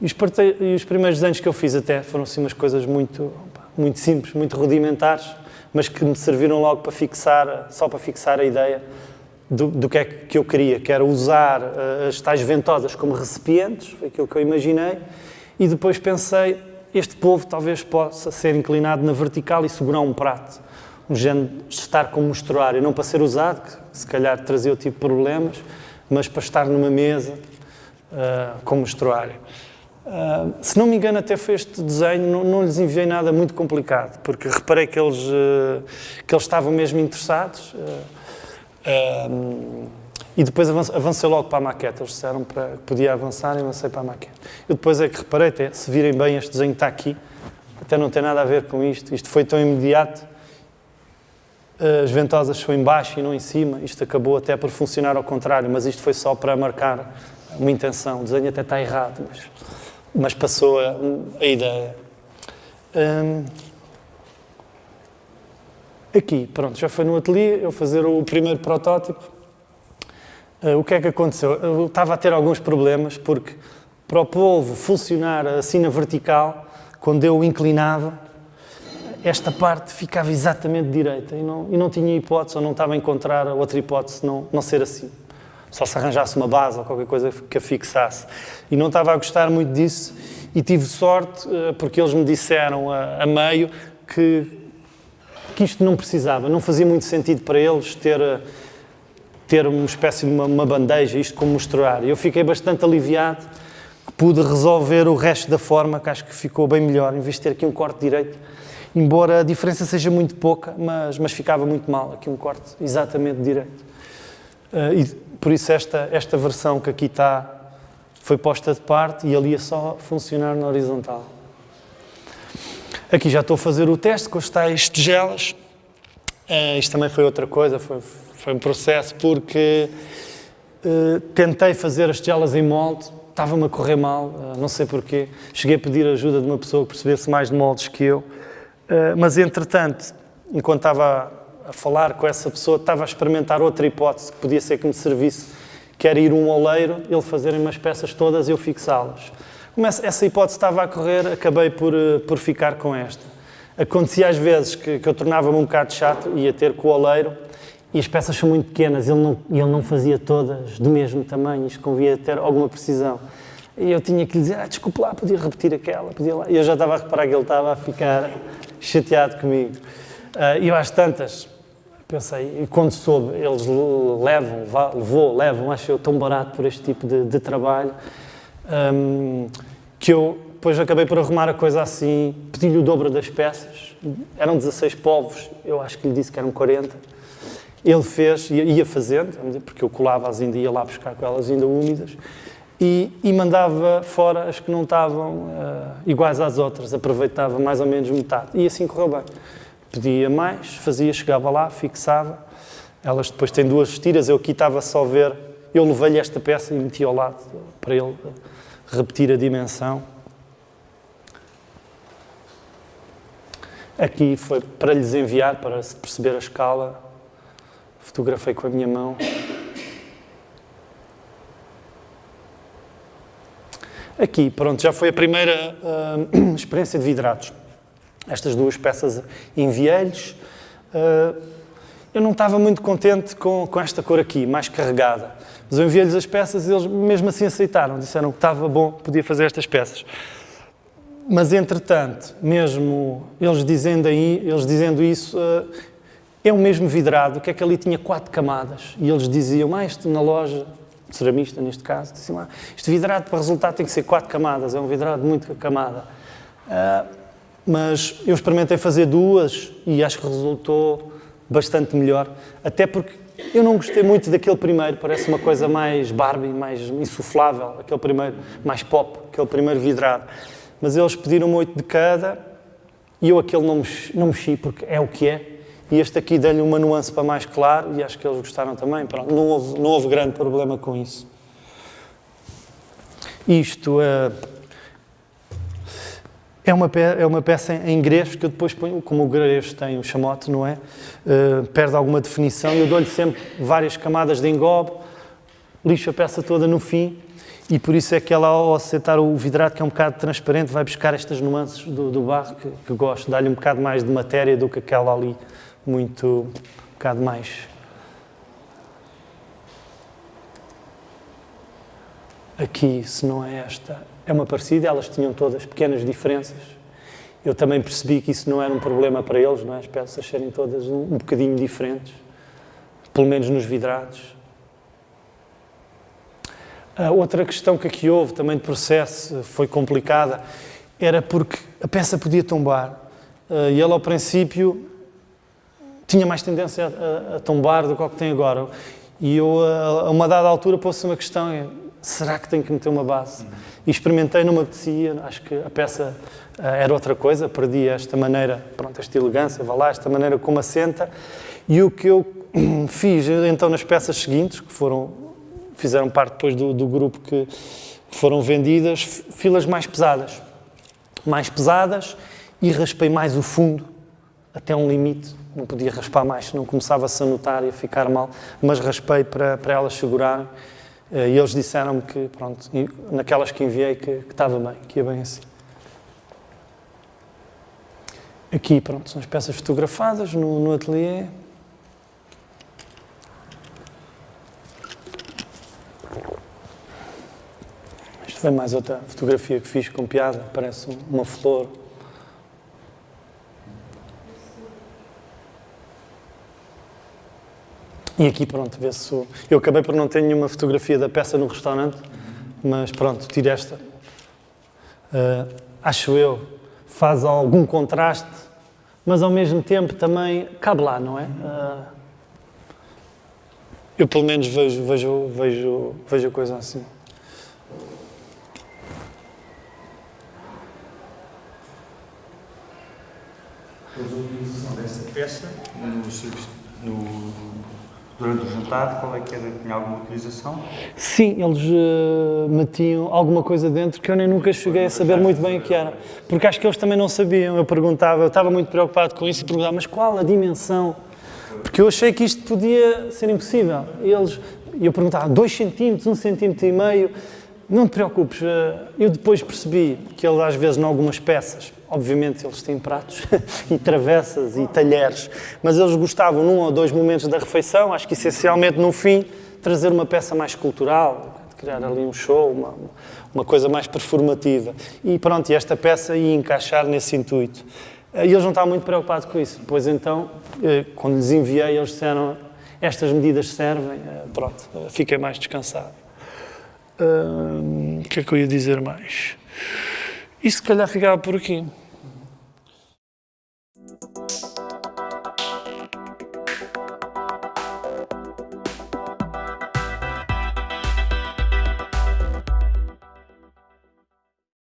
E os, e os, primeiros desenhos que eu fiz até foram assim umas coisas muito, muito simples, muito rudimentares, mas que me serviram logo para fixar, só para fixar a ideia do, do que é que eu queria, que era usar uh, as tais ventosas como recipientes, foi aquilo que eu imaginei, e depois pensei, este polvo talvez possa ser inclinado na vertical e segurar um prato, um género de estar como mostruário, não para ser usado, que se calhar trazia o tipo de problemas, mas para estar numa mesa uh, como estuário. Uh, se não me engano, até foi este desenho, não, não, lhes enviei nada muito complicado, porque reparei que eles, uh, que eles estavam mesmo interessados. Uh, e depois avancei logo para a maquete. Eles disseram para, que podia avançar e avancei para a maquete. Eu depois é que reparei, até, se virem bem, este desenho está aqui, até não tem nada a ver com isto. Isto foi tão imediato. As ventosas são em baixo e não em cima. Isto acabou até por funcionar ao contrário, mas isto foi só para marcar uma intenção. O desenho até está errado, mas mas passou a, a ideia. Um, aqui, pronto, já foi no ateliê, eu fazer o primeiro protótipo. Uh, o que é que aconteceu? Eu estava a ter alguns problemas, porque para o polvo funcionar assim na vertical, quando eu inclinava, esta parte ficava exatamente direita e não, e não tinha hipótese, ou não estava a encontrar outra hipótese não, não ser assim só se arranjasse uma base ou qualquer coisa que a fixasse. E não estava a gostar muito disso e tive sorte eh, porque eles me disseram a, a meio que, que isto não precisava, não fazia muito sentido para eles ter, eh, ter uma espécie de uma, uma bandeja, isto como mostrar. Eu fiquei bastante aliviado que pude resolver o resto da forma, que acho que ficou bem melhor, em vez de ter aqui um corte direito. Embora a diferença seja muito pouca, mas, mas ficava muito mal aqui um corte exatamente direito. Uh, e por isso esta, esta versão que aqui está foi posta de parte e ali ia só funcionar na horizontal. Aqui já estou a fazer o teste com as tais tigelas. Uh, isto também foi outra coisa, foi, foi um processo porque uh, tentei fazer as tigelas em molde, estava-me a correr mal, uh, não sei porquê. Cheguei a pedir ajuda de uma pessoa que percebesse mais de moldes que eu, mas entretanto, enquanto estava a falar com essa pessoa, estava a experimentar outra hipótese que podia ser que me servisse, que era ir um oleiro, ele fazerem umas peças todas e eu fixá-las. Como essa hipótese estava a correr, acabei por, eh, por ficar com esta. Acontecia às vezes que, que eu tornava-me um bocado chato, ia ter com o oleiro, e as peças são muito pequenas, ele não, ele não fazia todas do mesmo tamanho, isto convia ter alguma precisão. E eu tinha que lhe dizer, ah, desculpe lá, podia repetir aquela, podia lá. E eu já estava a reparar que ele estava a ficar chateado comigo. Uh, e às tantas, Pensei, e quando soube, eles levam, levou, levam, acho eu tão barato por este tipo de, de trabalho, um, que eu depois acabei por arrumar a coisa assim, pedi-lhe o dobro das peças, eram 16 povos, eu acho que lhe disse que eram 40. Ele fez, ia fazendo, porque eu colava-as ainda, ia lá buscar com elas ainda úmidas, e, e mandava fora as que não estavam uh, iguais às outras, aproveitava mais ou menos metade, e assim correu bem pedia mais, fazia, chegava lá, fixava. Elas depois têm duas tiras, eu aqui estava só a ver, eu levei-lhe esta peça e meti ao lado para ele repetir a dimensão. Aqui foi para lhes enviar, para se perceber a escala. Fotografei com a minha mão. Aqui, pronto, já foi a primeira uh, experiência de vidrados estas duas peças enviei-lhes. Uh, eu não estava muito contente com, com esta cor aqui, mais carregada. Mas eu enviei-lhes as peças e eles mesmo assim aceitaram. Disseram que estava bom, podia fazer estas peças. Mas, entretanto, mesmo eles dizendo, aí, eles dizendo isso, uh, é o mesmo vidrado, que é que ali tinha quatro camadas. E eles diziam, ah, isto na loja, ceramista neste caso, diziam, ah, este vidrado para resultar tem que ser quatro camadas, é um vidrado muito camada. Uh, mas eu experimentei fazer duas e acho que resultou bastante melhor, até porque eu não gostei muito daquele primeiro, parece uma coisa mais Barbie, mais insuflável, aquele primeiro, mais pop, aquele primeiro vidrado. Mas eles pediram oito de cada e eu aquele não mexi, não mexi porque é o que é. E este aqui dei-lhe uma nuance para mais claro e acho que eles gostaram também. Pronto, não, houve, não houve grande problema com isso. Isto é. É uma, é uma peça em grego que eu depois ponho, como o grego tem o chamote, não é? Uh, perde alguma definição e eu dou-lhe sempre várias camadas de engobe, lixo a peça toda no fim e por isso é que ela, ao aceitar o vidrado, que é um bocado transparente, vai buscar estas nuances do, do barro que, que gosto, dá-lhe um bocado mais de matéria do que aquela ali, muito, um bocado mais aqui, se não é esta, é uma parecida, elas tinham todas pequenas diferenças. Eu também percebi que isso não era um problema para eles, não é? as peças serem todas um, um bocadinho diferentes, pelo menos nos vidrados. A outra questão que aqui houve, também de processo, foi complicada, era porque a peça podia tombar. Eh, e ele, ao princípio, tinha mais tendência a, a, tombar do que o que tem agora. E eu, a, uma dada altura, pôs-se uma questão: é, será que tenho que meter uma base? E experimentei, não me apetecia, acho que a peça eh, era outra coisa, perdi esta maneira, pronto, esta elegância, vá lá, esta maneira como assenta. E o que eu fiz então nas peças seguintes, que foram fizeram parte depois do, do grupo que foram vendidas, filas mais pesadas. Mais pesadas e raspei mais o fundo até um limite. Não podia raspar mais, senão começava-se a notar e a ficar mal, mas raspei para, para elas segurarem. Eh, e eles disseram-me que, pronto, naquelas que enviei, que, que estava bem, que ia bem assim. Aqui, pronto, são as peças fotografadas no, no ateliê. Foi mais outra fotografia que fiz com piada, parece uma flor. E aqui, pronto, vê-se. Eu acabei por não ter nenhuma fotografia da peça no restaurante, mas pronto, tiro esta. Uh, acho eu, faz algum contraste, mas ao mesmo tempo também cabe lá, não é? Uh, eu pelo menos vejo, vejo, vejo, vejo a coisa assim. Depois a utilização dessa peça no, no, durante o jantar, qual é que era? Tinha alguma utilização? Sim, eles uh, metiam alguma coisa dentro que eu nem nunca cheguei a saber muito bem o que era. Porque acho que eles também não sabiam. Eu perguntava, eu estava muito preocupado com isso e perguntava, mas qual a dimensão? Porque eu achei que isto podia ser impossível. E eles, eu perguntava, 2 centímetros, 1 um centímetro e meio. Não te preocupes, eh, eu depois percebi que ele às vezes, em algumas peças, obviamente eles têm pratos e travessas e talheres, mas eles gostavam num ou dois momentos da refeição, acho que essencialmente no fim, trazer uma peça mais cultural, criar ali um show, uma, uma coisa mais performativa. E pronto, e esta peça ia encaixar nesse intuito. Eh, e eles não estavam muito preocupados com isso. Pois então, eh, quando lhes enviei, eles disseram estas medidas servem, pronto, fiquei mais descansado. O que é que eu ia dizer mais? E se calhar ficava por aqui.